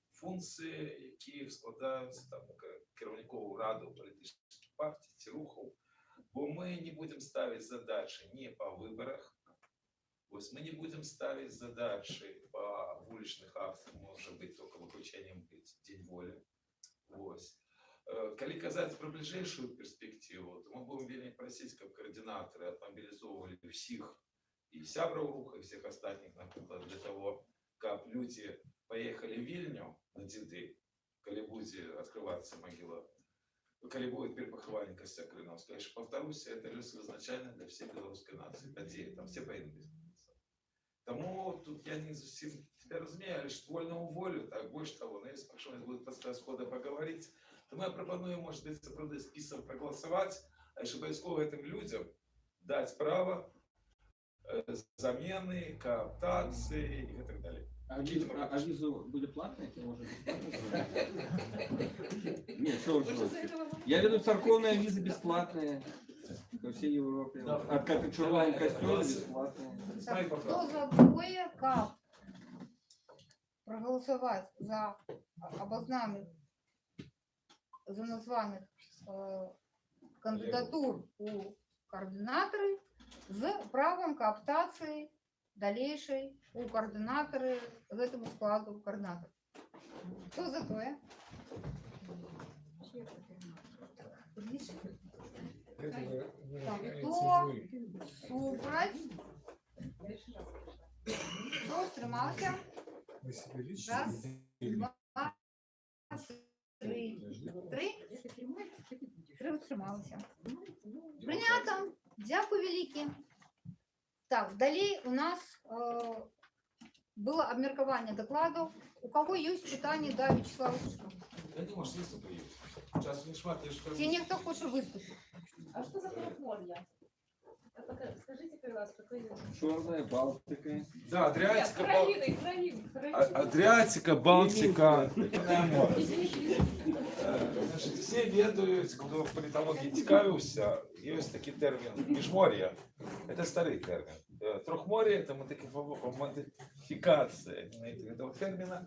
функції, які складаються там на ке- керівникову раду політичних партій, ці рухів. Бо ми не будемо ставити задачі не по виборах, ось ми не будемо ставити задачі по вуличних акціях, може бути тільки виключенням бути День волі. Ось. Э, Калі казаць пра бліжэйшую перспектыву, то мы будем вельмі прасіць, каб координаторы отмобилизовывали всех и сябраў руха, и всех остальных, например, для того, каб люди поехали в Вильню на деды, калі будзе открываться могила, калі будет перепахаванне костя Крыновская. Я ж повторюсь, это лес изначально для всей белорусской нации, падея, там все поедут. Тому тут я не зовсім тебя разумею, але ж вольному волю, так, больше того, но если прошу, будет просто схода поговорить, то мы пропонуем, может быть, правда, список проголосовать, а обовязково этим людям дать право э, замены, кооптации и так далее. А визу, а, или может бесплатной? Нет, что вы шутите? Я веду церковные визы бесплатные. По всей Европе. А как и червоном костюме бесплатные. Хто за тое, каб проголосовать за обознаных, за названых э, кандидатур у координаторы з правом кооптации дальнейшей у координаторы з этому складу координатор. Хто за тое? Хто супраць? Хто? Мы себе лично Раз, два, три. Три? Три утрималися. Прийнято. Дякую велике. Так, далі у нас е, було обміркування докладів. У кого є питання до Вячеслава Сушка? Я думаю, что выступлю. Сейчас не шмат, я ж Чи ніхто хоче виступити? А что за платформа? Скажите, пожалуйста, какой Черная Балтика. Да, Адриатика, Бал- Краины, краины, А- краины. Адриатика, Балтика. Извините, извините. Э, Значит, все ведаюць хто паліталогіі цікавіўся ёсць такі тэрмін міжмор'я это стары тэрмін Э, трохмор'е это модифи- модифікацыя знаете, этого тэрміна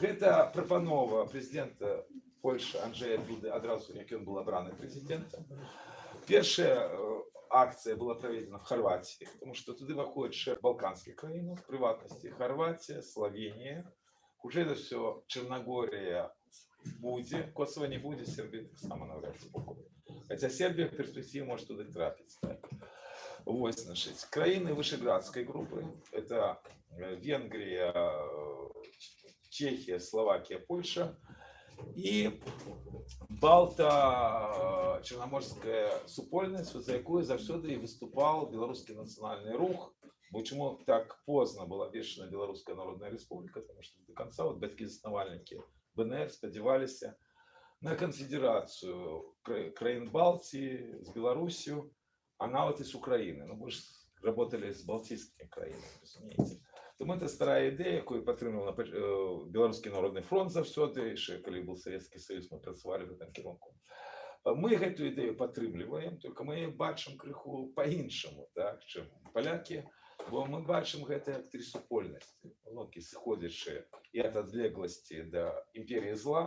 гэта прапанова прэзідэнта Польши Анджея Дуды адразу як ён был абраны прэзідэнтам першая э, акцыя была праведзена в Харватии потому что туды выходит шэф балканских краін в прыватнасці Харватия Словения уже это все Черногория будзе Косово не будзе Сербія таксама навряд ці пакуль. Хаця Сербія в перспективе может туда трапіць так. Вось значит краіны вышеградской группы это э, Венгрия э, Чехия Словакия Польша і балта чорноморська супольність, за якою завсёды і выступал беларускі нацыянальны рух бо чому так поздно была обвешена беларуская народная республика потому что до конца вот бацькі заснавальнікі бнр спадзяваліся на конфедерацию кра- краін балтии с беларусью а нават и с украины ну мы ж работали с балтийскими краінами разумеете Тому это старая ідэя якую падтрымлівала э, беларускі народны фронт заўсёды яшчэ калі был Советский Союз мы працавалі в этом кірунку А мы гэтую ідэю падтрымліваем только мы яе бачым крыху по-іншаму так чым палякі бо мы бачым гэта як тры супольнасці локі сыходзячы і ад адлегласці да імперіі зла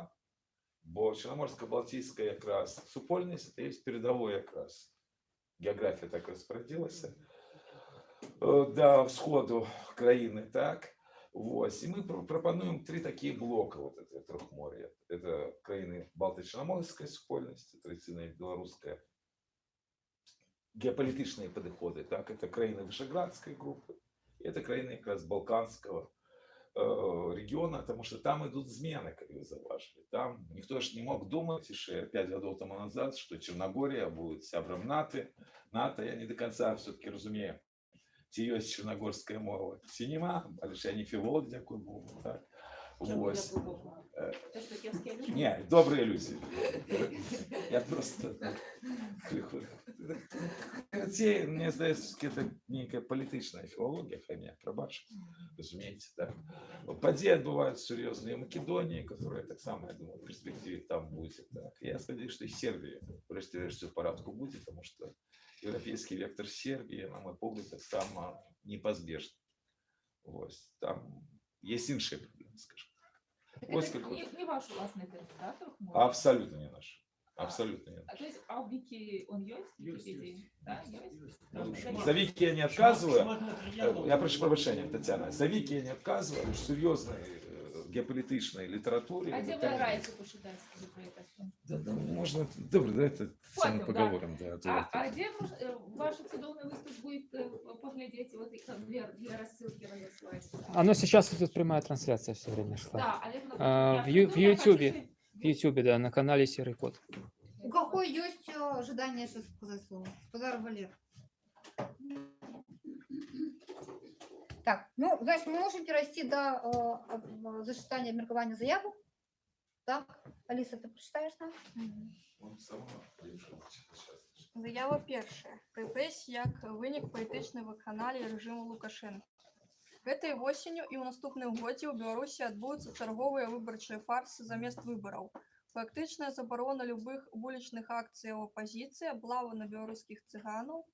бо чарноморска-балтійская якраз супольнасць это есть перадавой якраз геаграфія так распарадзілася э, да ўсходу краіны так Вось, і мы пр- прапануем три такія блока вот это трохмор'я это краіны балты-чарноморская супольнасць традыцыйная беларуская геапалітычныя падыходы так это краіны вышеградской группы и это краіны якраз балканского э, региона потому что там идут змены как вы заўважылі там ніхто ж не мог думаць яшчэ 5 гадоў тому назад что черногория будет сябрам наты нато я не до конца все-таки разумею ці ёсць чарнагорская мова ці няма але ж я не філолог дзякую богу так Вось. Э, То, что киевские люди? не добрыя людзі я просто крыху Карацей, мне здаецца это нейкая палітычная філологія хай прабач разумееце так падзеі адбываюць сур'ёзныя македоніі которые таксама я думаю в перспективе там будзе так я спадзяюсь что і сербія рэшце рэшце в парадку будзе потому что еўрапейскі вектор сербіі на мой погляд таксама непазбежны Вось там есть іншыя праблемы скажем Так Ось это как не, не ваш тест, да, Трухмор? абсолютно не наш абсолютно не А то есть, а в Вики он есть? в Есть, Википедии? Да, есть? наш. за вики я не отказываю Я прошу прощения, Татьяна. За Вики я не отказываю, в э, геополитичной литературе. А где скажи, про это всё? Да, да, можно, добре, да, это сами Потім, да. поговорим, да. а А, а где мож- э, ваш цудовный выступ будет э, поглядеть вот и как для, для рассылки разослать? Оно сейчас идет прямая трансляция все время шла. Да, Олег А, в Ю- ну, в В Ютубе, да, на канале Серый Кот. У кого есть э, ожидание сейчас сказать слово? Господар Валер. Так, ну, значит, вы можете расти до э, э, зачитания меркования заявок. Так, Алиса, ты прочитаешь нам? Он сама решил сейчас. Заява перша. Рэпрэсіі як вынік палітычнай вакханаліі рэжыму Лукашэнка. Гэтай восенню і ў наступным годзе ў Беларусі адбудуцца чарговыя выбарчыя фарсы замест выбараў. Фактычная забарона любых вулічных акцыяў апазіцыі, аблава на беларускіх цыганаў,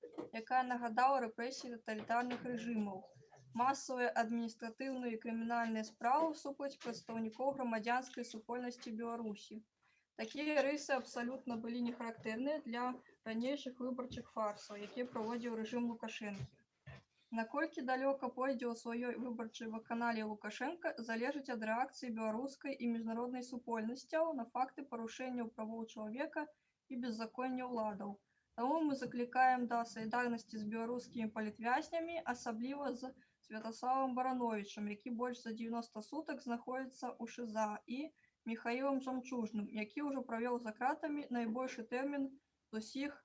якая нагадала рэпрэсіі таталітарных рэжымаў. Масавыя адміністратыўныя і крымінальныя справы супраць прадстаўнікоў грамадзянскай супольнасці Беларусі. Такія рысы абсалютна былі не характэрныя для ранейшых выбарчых фарсаў, якія праводзіў рэжым Лукашэнкі. Наколькі далёка пойдзе ў сваёй выбарчай ваканале Лукашенко залежыць ад рэакцыі беларускай і міжнароднай супольнасцяў на факты парушэнняў правоў чалавека і беззаконня ўладаў. Таму мы заклікаем да салідарнасці з беларускімі палітвязнямі, асабліва з Святаславам Барановичам, які больш за 90 сутак знаходзіцца ў ШЗА і Михаілам Жамчужным, які ўжо правёў за кратамі найбольшы тэрмін з усіх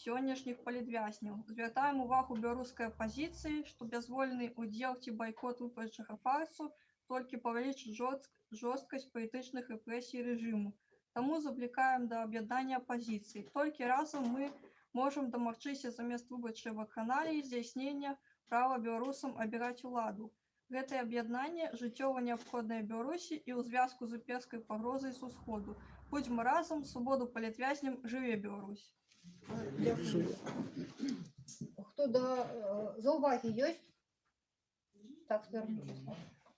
сённяшніх палітвязняў. Звяртаем увагу беларускай апазіцыі, што бязвольны ўдзел ці байкот выбарчага фарсу толькі павялічыць жорстк- жорсткасць палітычных рэпрэсій рэжыму. Таму заклікаем да аб'яднання апазіцыі. Толькі разам мы можам дамагчыся замест выбарчай ваканаліі здзяйснення права беларусам абіраць уладу. Гэтае аб'яднанне жыццёва неабходнае Беларусі і ў звязку з імперскай пагрозай з усходу. Будьмо разом, свободу політв'язням, живе Білорусь. Дякую. Хто до е, зауваги є? Так, зверніть.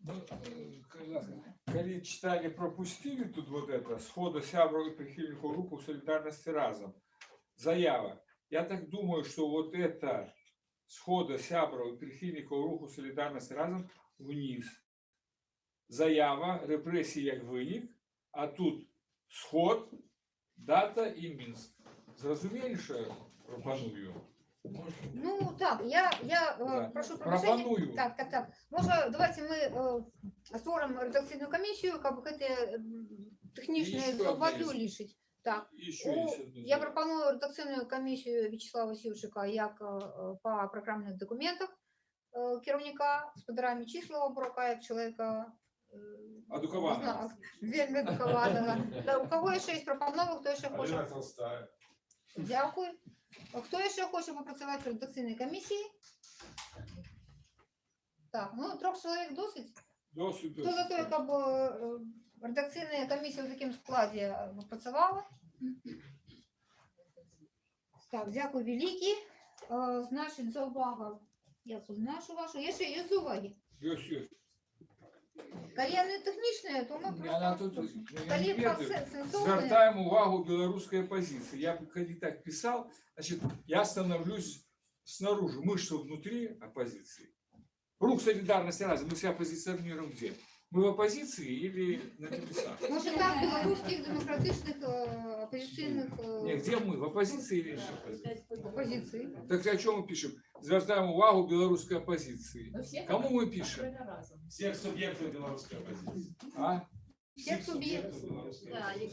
Ну, э, когда- Коли читали, пропустили тут вот это, схода сябров и прихильников группы солидарности разом. Заява. Я так думаю, что вот это схода сябров и прихильников руху солидарности разом вниз. Заява, репресії як винік, а тут сход, дата і Мінськ. Зрозуміли, що я пропоную? Ну так, я, я е, Да. прошу пробачення. Пропоную. Так, так, так. Може, давайте ми е, створимо редакційну комісію, як це технічне Еще зауваження одне є. рішить. Так. І ще О, є одне. Я пропоную редакційну комісію В'ячеслава Сівчика як е, е, по програмних документах е, керівника з подарами числа Бурака як чоловіка е, Адукованого. не знаю, вельми адукованого. Да, У кого ще є пропанови, хто ще хоче? Алина Толстая. Дякую. А Хто ще хоче попрацювати в редакційній комісії? Так, ну трьох чоловік досить. Досить, Хто за те, досить. щоб е, редакційна комісія в такому складі е, працювала? Так, дякую великі. Е, Значить, за увагу. Я познашу вашу. Є ще є з уваги. Ось, ось. Коли не технічне, то ми Вона просто... тут ну, я Коли не ведаю. процес сенсовний... Звертаємо увагу белорусской оппозиции. Я бы когда так писал, значит, я становлюсь снаружи. Мы что, внутри оппозиции? Рух солидарности разом. Мы себя позиционируем где? Мы в оппозиции или на небесах? Може, там білоруських демократичних е, опозиційних е, Не, где мы? В оппозиции или не в оппозиции? опозицій. Так о чем мы пишем? Звертаем увагу белорусской оппозиции. Кому мы пишем? Всех субъектов белорусской оппозиции. А? Всіх суб'єктів.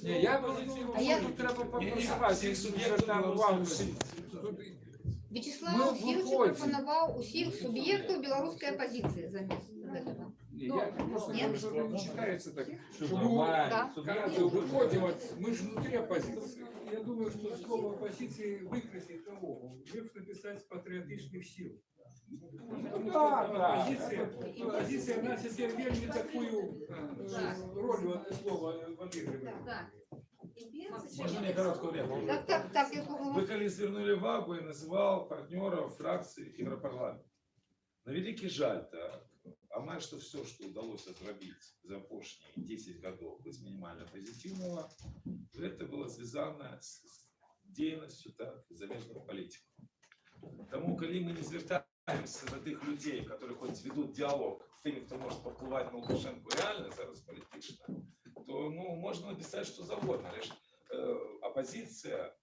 Не, я бы А я- тут треба Не-не, попрацювати. всіх суб'єктів Звертаємо белорусской увагу. оппозиции. Тут Вячеслав Ми Сівчик виходимо. пропонував усіх суб'єктів білоруської опозиції замість цього. Не, я просто Нет? говорю, что это не читается так. Что. Да. Кажется, выходим, от- мы же внутри оппозиции. Я думаю, что слово оппозиции выкрасит того. Лучше написать патриотичных сил. Да, да. Оппозиция, оппозиция на себе вельми такую э, роль в это слово отыгрывает. Можно мне короткую реплику? Так, так, так, я Вы коли свернули вагу и называл партнеров фракции Европарламента. На великий жаль, так. А має, что все, что удалось зробити за прошлые 10 годов без минимально позитивного, это было связано с деятельностью так, замежных политиков. Тому, коли мы не звертаємося до тих людей, які хоч ведуть діалог з тими, хто може повпливати на Лукашенко реально зараз політично, то ну, можна написати що завгодно. Лишь э, оппозиция,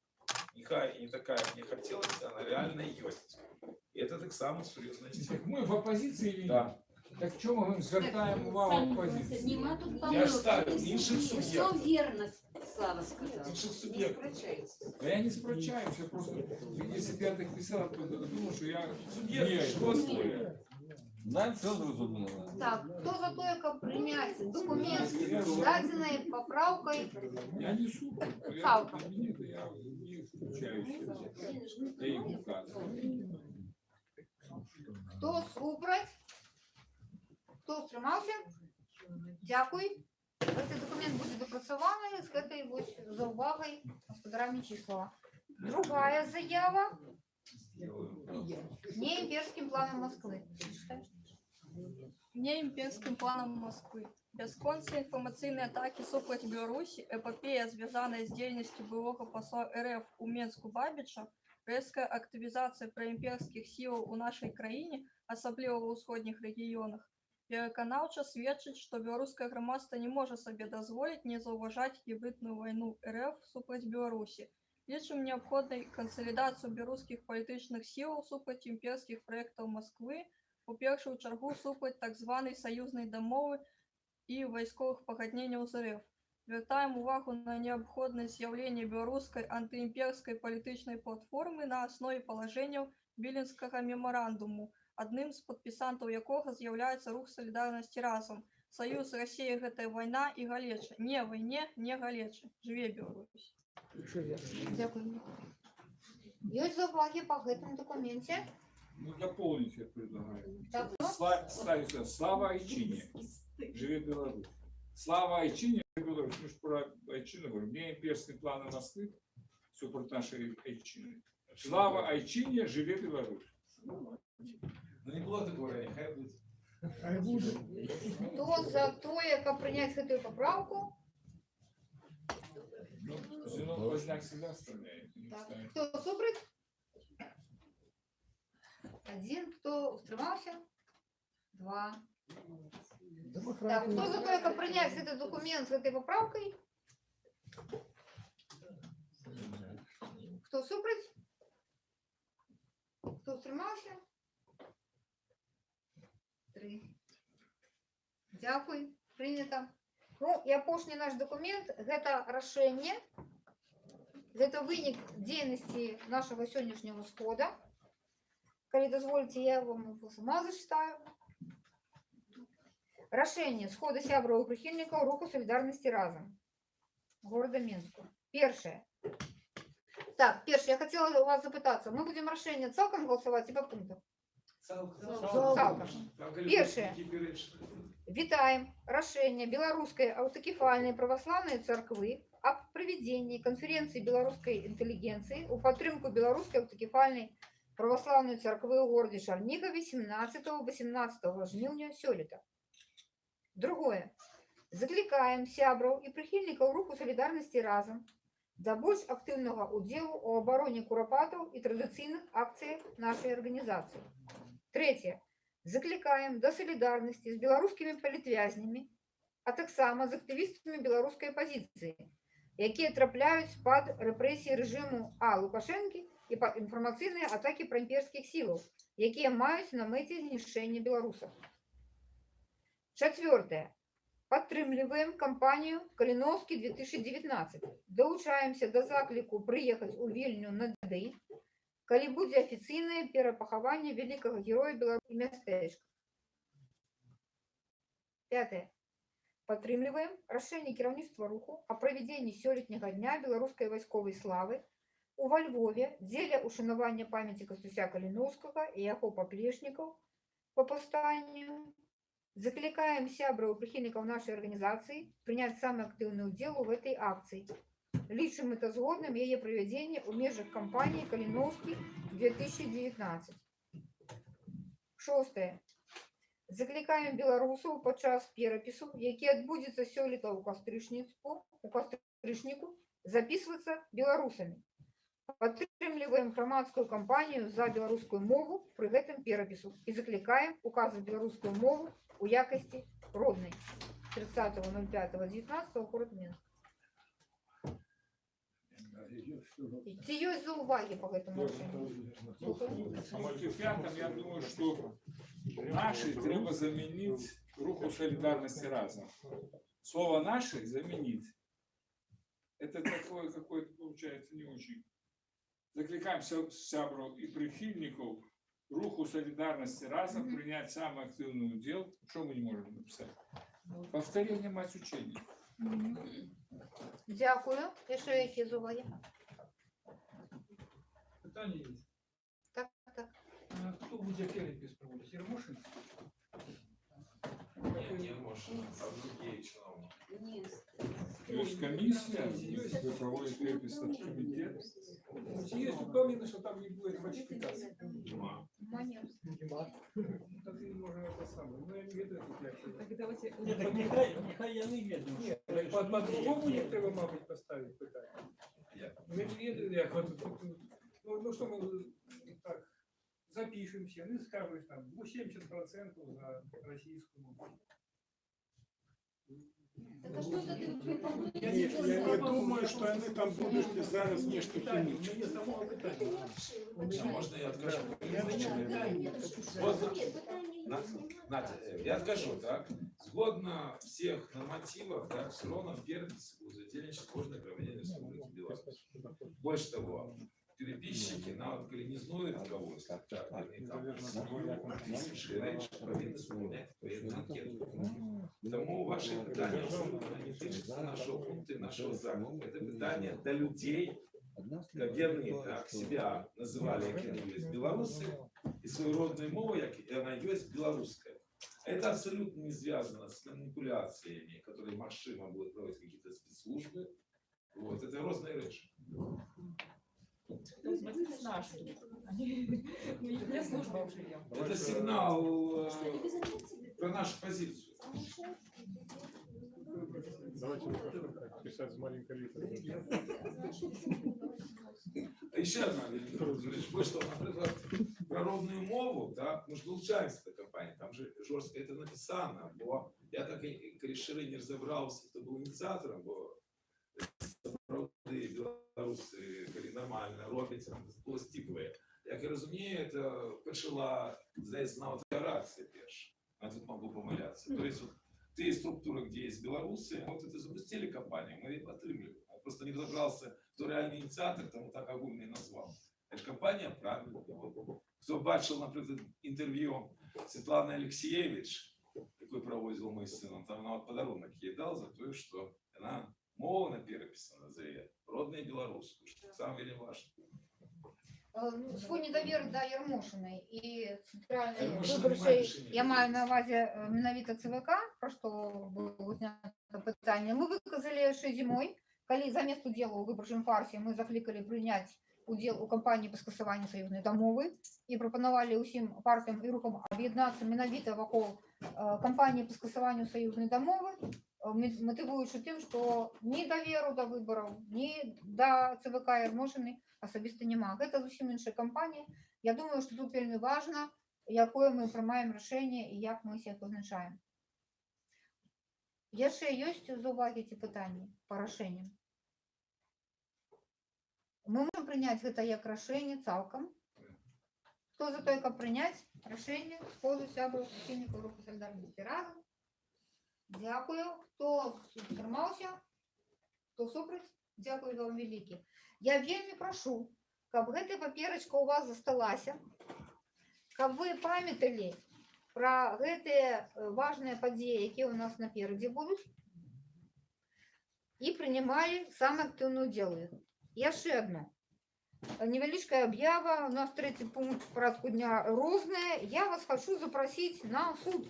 нехай и не такая, как мне хотелось, она реально есть. И это так само серьезная тема. Так мы в оппозиции или Да. нет? Так чому ми звертаємо увагу оппозиції? Нема тут Я ж помилок. ставлю інших Все суб'єктів. вірно, Слава сказав. Інших Не суб'єктів. сперечається. Да я не спрочаюсь, я просто, если бы я так писал, то думал, что я Суб'єкти, не, що створює? Нам все зрозуміло. Так, хто за те, як прийняти документ з даденою поправкою? я несу. Я, Палка. нет, я не включаюсь. Я им указываю. Хто супроть? Хто стримався? Дякую. Цей документ буде допрацьований з цією ось заувагою господарами Числова. Другая заява не імперським планом Москви. Не імперським планом Москвы. Бясконцы інфармацыйныя атакі супраць Беларусі, эпапея, звязаная з дзейнасцю былога посла РФ у Менску Бабіча, рэзкая актывізацыя праімперскіх сілаў у нашай краіне, асабліва ва ўсходніх рэгіёнах, пераканаўча сведчыць, што беларускае грамадства не можа сабе дазволіць не заўважаць гібридную вайну РФ супраць Беларусі. Лічым неабходнай кансалідацыю беларускіх палітычных сілаў супраць імперскіх праектаў Масквы, у першую чаргу супраць так званай саюзнай дамовы і вайсковых пагадненняў з РФ. Звяртаем увагу на неабходнасць з'яўлення беларускай антыімперскай палітычнай платформы на аснове палажэнняў віленскага мемарандуму, адным з падпісантаў якога з'яўляецца рух салідарнасці разам. Саюз Расіі гэтая вайна і галеча. Не вайне, не галеча. Жыве Беларусь. Дякую. Ёсць заувагі па гэтым дакуменце? Ну, дополнить я предлагаю. Так, ну, Сла- Ставится Слава Айчине. Живет Беларусь. Слава Айчине Беларусь, мы же про Айчину говорим, не имперские планы Москвы, все против нашей Айчины. Слава Айчине, живе Беларусь. ну не было такого, нехай буде. Хто за то, яка прийняти гэтую поправку? Зенон Поздняк всегда оставляет. не Так. Хто супроть? Один. Хто утримався? Два. Так, хто за то, яка прийняти цей документ з цією поправкою? Хто супроть? Хто утримався? Три. Дякую. Прийнято. Ну, і апошні наш документ гэта рашэнне Гэта вынік дзейнасці нашага сённяшняга схода. Калі дазволіце, я вам его сама зачитаю. Рашэнне схода сябраў і прыхільнікаў руху салідарнасці разам города Мінску. Першае. Так, першае, я хотела у вас запытаться. Мы будем рашэнне цалкам галасаваць і па пунктах? Цалкам. Першае. Вітаем рашэнне беларускай аўтакефальнай праваслаўнай царквы аб правядзенні канферэнцыі беларускай інтэлігенцыі у падтрымку беларускай аўтакефальнай праваслаўнай царквы ў горадзе Шарнігаве 17-18 жніўня сёлета. Другое. Заклікаем сябраў і прыхільнікаў руху салідарнасці разам да больш актыўнага ўдзелу ў абароне курапатаў і традыцыйных акцыях нашай арганізацыі. Третье. Заклікаем да салідарнасці з беларускімі палітвязнямі, а таксама з актывістамі беларускай апазіцыі, якія трапляюць пад рэпрэсіі рэжыму А Лукашэнкі і па інфармацыйныя атакі праімперскіх сілаў, якія маюць на мэце знішчэнне беларусаў. Чацвёртае. Падтрымліваем кампанію Каліноўскі 2019. Далучаемся да закліку прыехаць у вільню на дый, калі будзе афіцыйнае перапахаванне вялікага героя беларусі мястэчка. Пятое. Падтрымліваем рашэнне кіраўніцтва руху о правядзенні сёлетняга дня беларускай вайсковай славы у во Львове дзеля ушанавання памяці Кастуся Каліноўскага і яго паплечнікаў по паўстанню. Заклікаем сябраў і прыхільнікаў нашай арганізацыі прыняць самы актыўны ўдзел у гэтай акцыі. Лічым это згодным яе правядзенне ў межах кампаніі Каліноўскі 2019. Шостае. Заклікаем беларусаў падчас перапісу, які адбудзецца сёлета ў кастрычніцку у кастрычніку записвацца беларусамі. Падтрымліваем грамадскую кампанію за беларускую мову пры гэтым перапісу і заклікаем указваць беларускую мову у якасці роднай 30.05.19 город Мінск. Ці ёсць заўвагі по гэтаму рашэнню? Слухаю. А мотив пятом, я думаю, что наши треба заменить руху солидарности разом. Слово наши заменить. Это такое какое-то получается не очень. Закликаем ся- сябров и прихильников руху солидарности разом принять самый активный удел. Что мы не можем написать? Повторение мать учения. Дякую. Яшчэ які заўвагі? Питання є. Так, так. А Хто буде перепис проводити? Єрмошин? Не, не Мошин, а другие чиновники. Есть комиссия, есть проводит перепись комитет. Є впевнений, що там не буде фальсифікації. Нема. Манер. Так і може це саме. Ну, я не веду тут як. Так давайте... Ні, так нехай, нехай я не веду. Ні, по- по-другому їх треба, мабуть, поставити питання. Як? Ми не веду, як от тут. Ну, ну що ми так запишемося, ну скажуть там, ну 70% за російську мову. Я не, я не думаю, что они там будут зараз нечто питання. А можно я откажу? Надя, э, я откажу, так? Згодно всех нормативов, так, все равно перепись у зательничества кожной проведения Республики Беларусь. Больше того, переписчики навіть коли не знають когось, так, вони там тисячі речі повинні сповняти відповідну анкету. Тому ваше питання особливо не тичиться нашого пункту, нашого заходу. Це питання до людей, как вони так, себя називали, як вони є білоруси, і свою родну мову, як вона є білоруська. Это абсолютно не связано с манипуляциями, которые машина будет проводить какие-то спецслужбы. Вот, это разные речи. Не служба уже я. Это сигнал э, про нашу позицию. Давайте писать с маленькой литеры. А ще одна річ, ви що, наприклад, про родную мову, так, ми ж долучаємося до компанії, там же жорстко це написано, бо я так і рішили не розібрався, хто був ініціатором, бо правди білоруси, коли нормально роблять, там було стіпле. Як я розумію, це почала, здається, на декларація перша. Я тут можу помилятися. Тобто, от, ті структури, де є білоруси, от це запустили компанію, ми їх отримали. Я просто не розібрався, хто реальний ініціатор, тому так огульно і назвав. Це ж компанія правильно. Хто бачив, наприклад, інтерв'ю Світлани Олексієвич, яку проводив ми з сином, там вона от подарунок їй дав за те, що вона мова написана за її, родна білоруську, що саме вельми важливо. Е, ну, Свой недовір до Ярмошиної і центральної Ярмошина виборчої, має рішення. я маю на увазі е, менавіта ЦВК, про що було знято питання. Ми виказали ще зимою, коли замість уділу у виборчому фарсі ми закликали прийняти уділ у кампанії по скасуванню союзної домови і пропонували усім партіям і рухам об'єднатися менавіта вокруг е, кампанії по скасуванню союзної домови, е, мо- мотивуючи тим, що ні довіру до виборів, ні до ЦВК Ярмошини особисто нема. Гэта зусім іншая кампанія. Я думаю, што тут вельмі важна, якое мы прымаем рашэнне і як мы сябе пазначаем. Яшчэ ёсць заўвагі ці пытанні па рашэнням. Мы можем прыняць гэта як рашэнне цалкам. Хто за тое, каб прыняць рашэнне сходу сябраў прыхільнікаў руху салідарнасці разам. Дзякую, хто трымаўся, хто супраць, дзякую вам вялікі. Я вельмі прашу, каб гэтая паперачка ў вас засталася, каб вы памяталі пра гэтыя э, важныя падзеі, якія ў нас наперадзе будуць, і прынимали самый активный удел. в іх. Яшчэ одно. Невеличкая объява, у нас третий пункт порядку дня розная. Я вас хочу запросить на суд.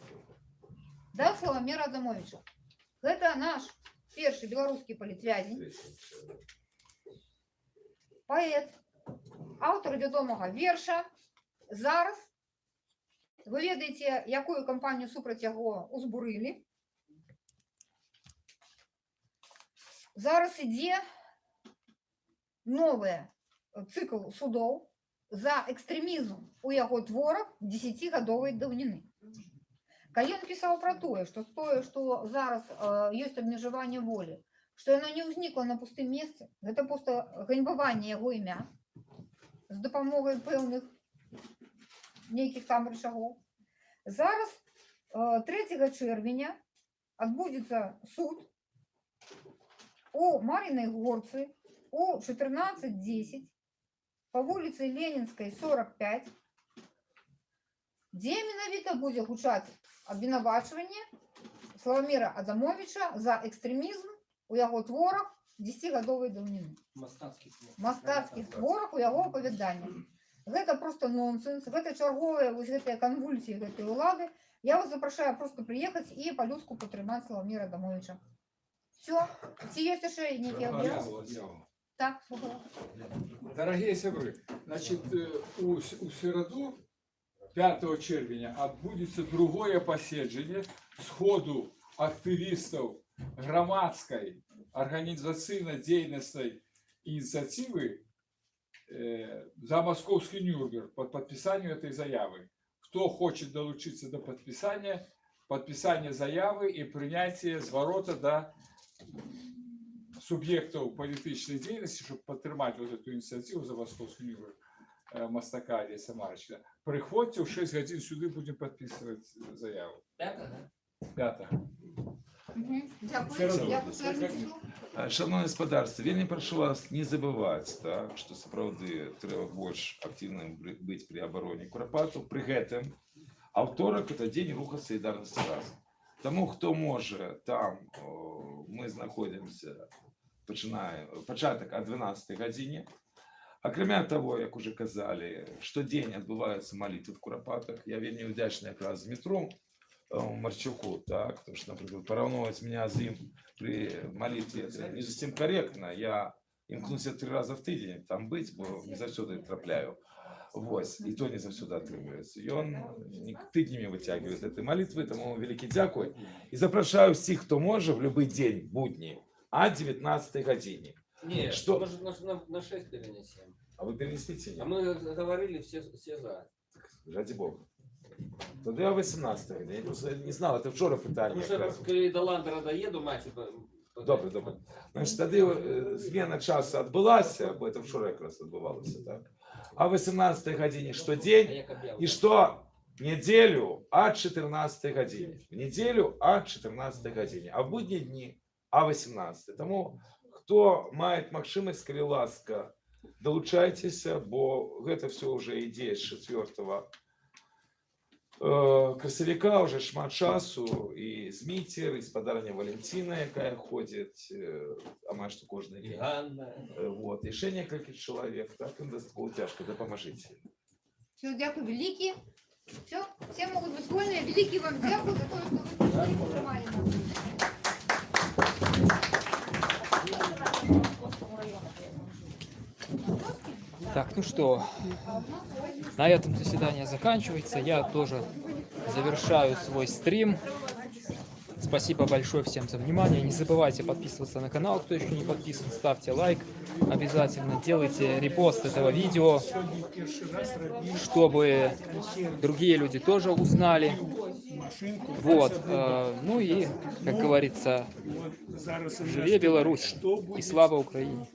Да, Славомира Адамовича. Это наш перший белорусский политвязень, поэт, автор вядомага верша. Зараз вы ведаеце, якую кампанію супраць яго узбурылі. Зараз ідзе новы цикл судоў за экстрэмізм у яго творах 10гадовай даўніны. Калі ён пісаў пра тое, што тое, што зараз э, ёсць абмежаванне волі, што яно не ўзнікла на пустым месцы, гэта проста ганьбаванне яго імя з дапамогай пэўных нейкіх там рычагоў. Зараз э, 3 чэрвеня адбудзецца суд у Маріной горцы у 14.10 по вулице Ленинской 45, дзе менавіта будзе гучаць абвінавачванне Славаміра Адамовича за экстрэмізм у яго творах 10гадовай даўніны. Мастацкі твор. Мастацкіх творах у яго апавяданнях. Гэта просто нонсенс, гэта чарговыя вось гэтыя канвульсіі гэтай улады. Я вас запрашаю просто прыехаць і па-людску падтрымаць Славаміра Адамовича. Все. Ці ёсць яшчэ нейкія аб'явы? Так, слухаю. Дорогие сябры, значит, э, у, с- у середу 5 червня адбудзецца другое паседжанне сходу актывістаў грамадскай арганізацыйна дзейнасцай ініцыятывы э, за московский Нюрнберг по подписанию этой заявы. Кто хочет долучиться до подписания, подписание заявы и принятие зворота до субъектов политической деятельности, чтобы подтримать вот эту инициативу за московский Нюрнберг э, Мастака Олеся Марчика. Приходите в 6 годин сюда, будем подписывать заяву. Пятое, да? Пятое. Мгм. Дякую. Середу. Дякую, Сергію. А, Шановне господарство, вельмі прошу вас не забываць так, што сапраўды трэба больш актыўным бры- быць пры абароне курапату пры гэтым аўторак это дзень руха салідарнасці разам Таму хто можа там о, мы знаходзімся пачынаем пачатак о 12 гадзіне акрамя того як уже казалі штодзень адбываюцца малітвы в курапатах я вельмі ўдзячны якраз з метро э, Марчуку, так, потому что, например, порівнювати меня з ним при молитве, це не зовсім корректно. Я імкнуся три рази в тиждень там бути, бо не завсюди трапляю. Ось, і то не завсюди отримується. І він не тижнями витягує з цієї молитви, тому велике дякую. І запрошую всіх, хто може, в будь-який день, будні, о 19 годині. Не, Что? может на, на, на 6 перенесем. А ви перенесите? А мы говорили все, все за. Ради Бога. Тоді о 18 годині. Я просто не знав, це вчора питання. Потому что якраз. коли до Ландера доеду, мать, типа, Добре, добре. Значить, тоді е, зміна часу відбулася, бо це вчора якраз відбувалося, так? А о 18 годині щодень, як об'явлено. і що неділю о 14 годині. В неділю о 14 годині, а в будні дні о 18. Тому, хто має можливість, коли ласка, долучайтеся, бо це все вже ідея з 4 Е, красовика вже шмат часу, і Змітер, і спадарня Валентина, яка ходить, е, а має що кожен И день. Ганна. Е, Вот, і ще кілька чоловік, так, їм достатньо тяжко, допоможіть. Все, дякую великі. Все, все можуть бути вольні. Великий вам дякую за те, що ви Так, ну что, на этом заседание заканчивается. Я тоже завершаю свой стрим. Спасибо большое всем за внимание. Не забывайте подписываться на канал, кто еще не подписан. Ставьте лайк обязательно. Делайте репост этого видео, чтобы другие люди тоже узнали. Вот. э, Ну и, как говорится, живе Беларусь и слава Украине.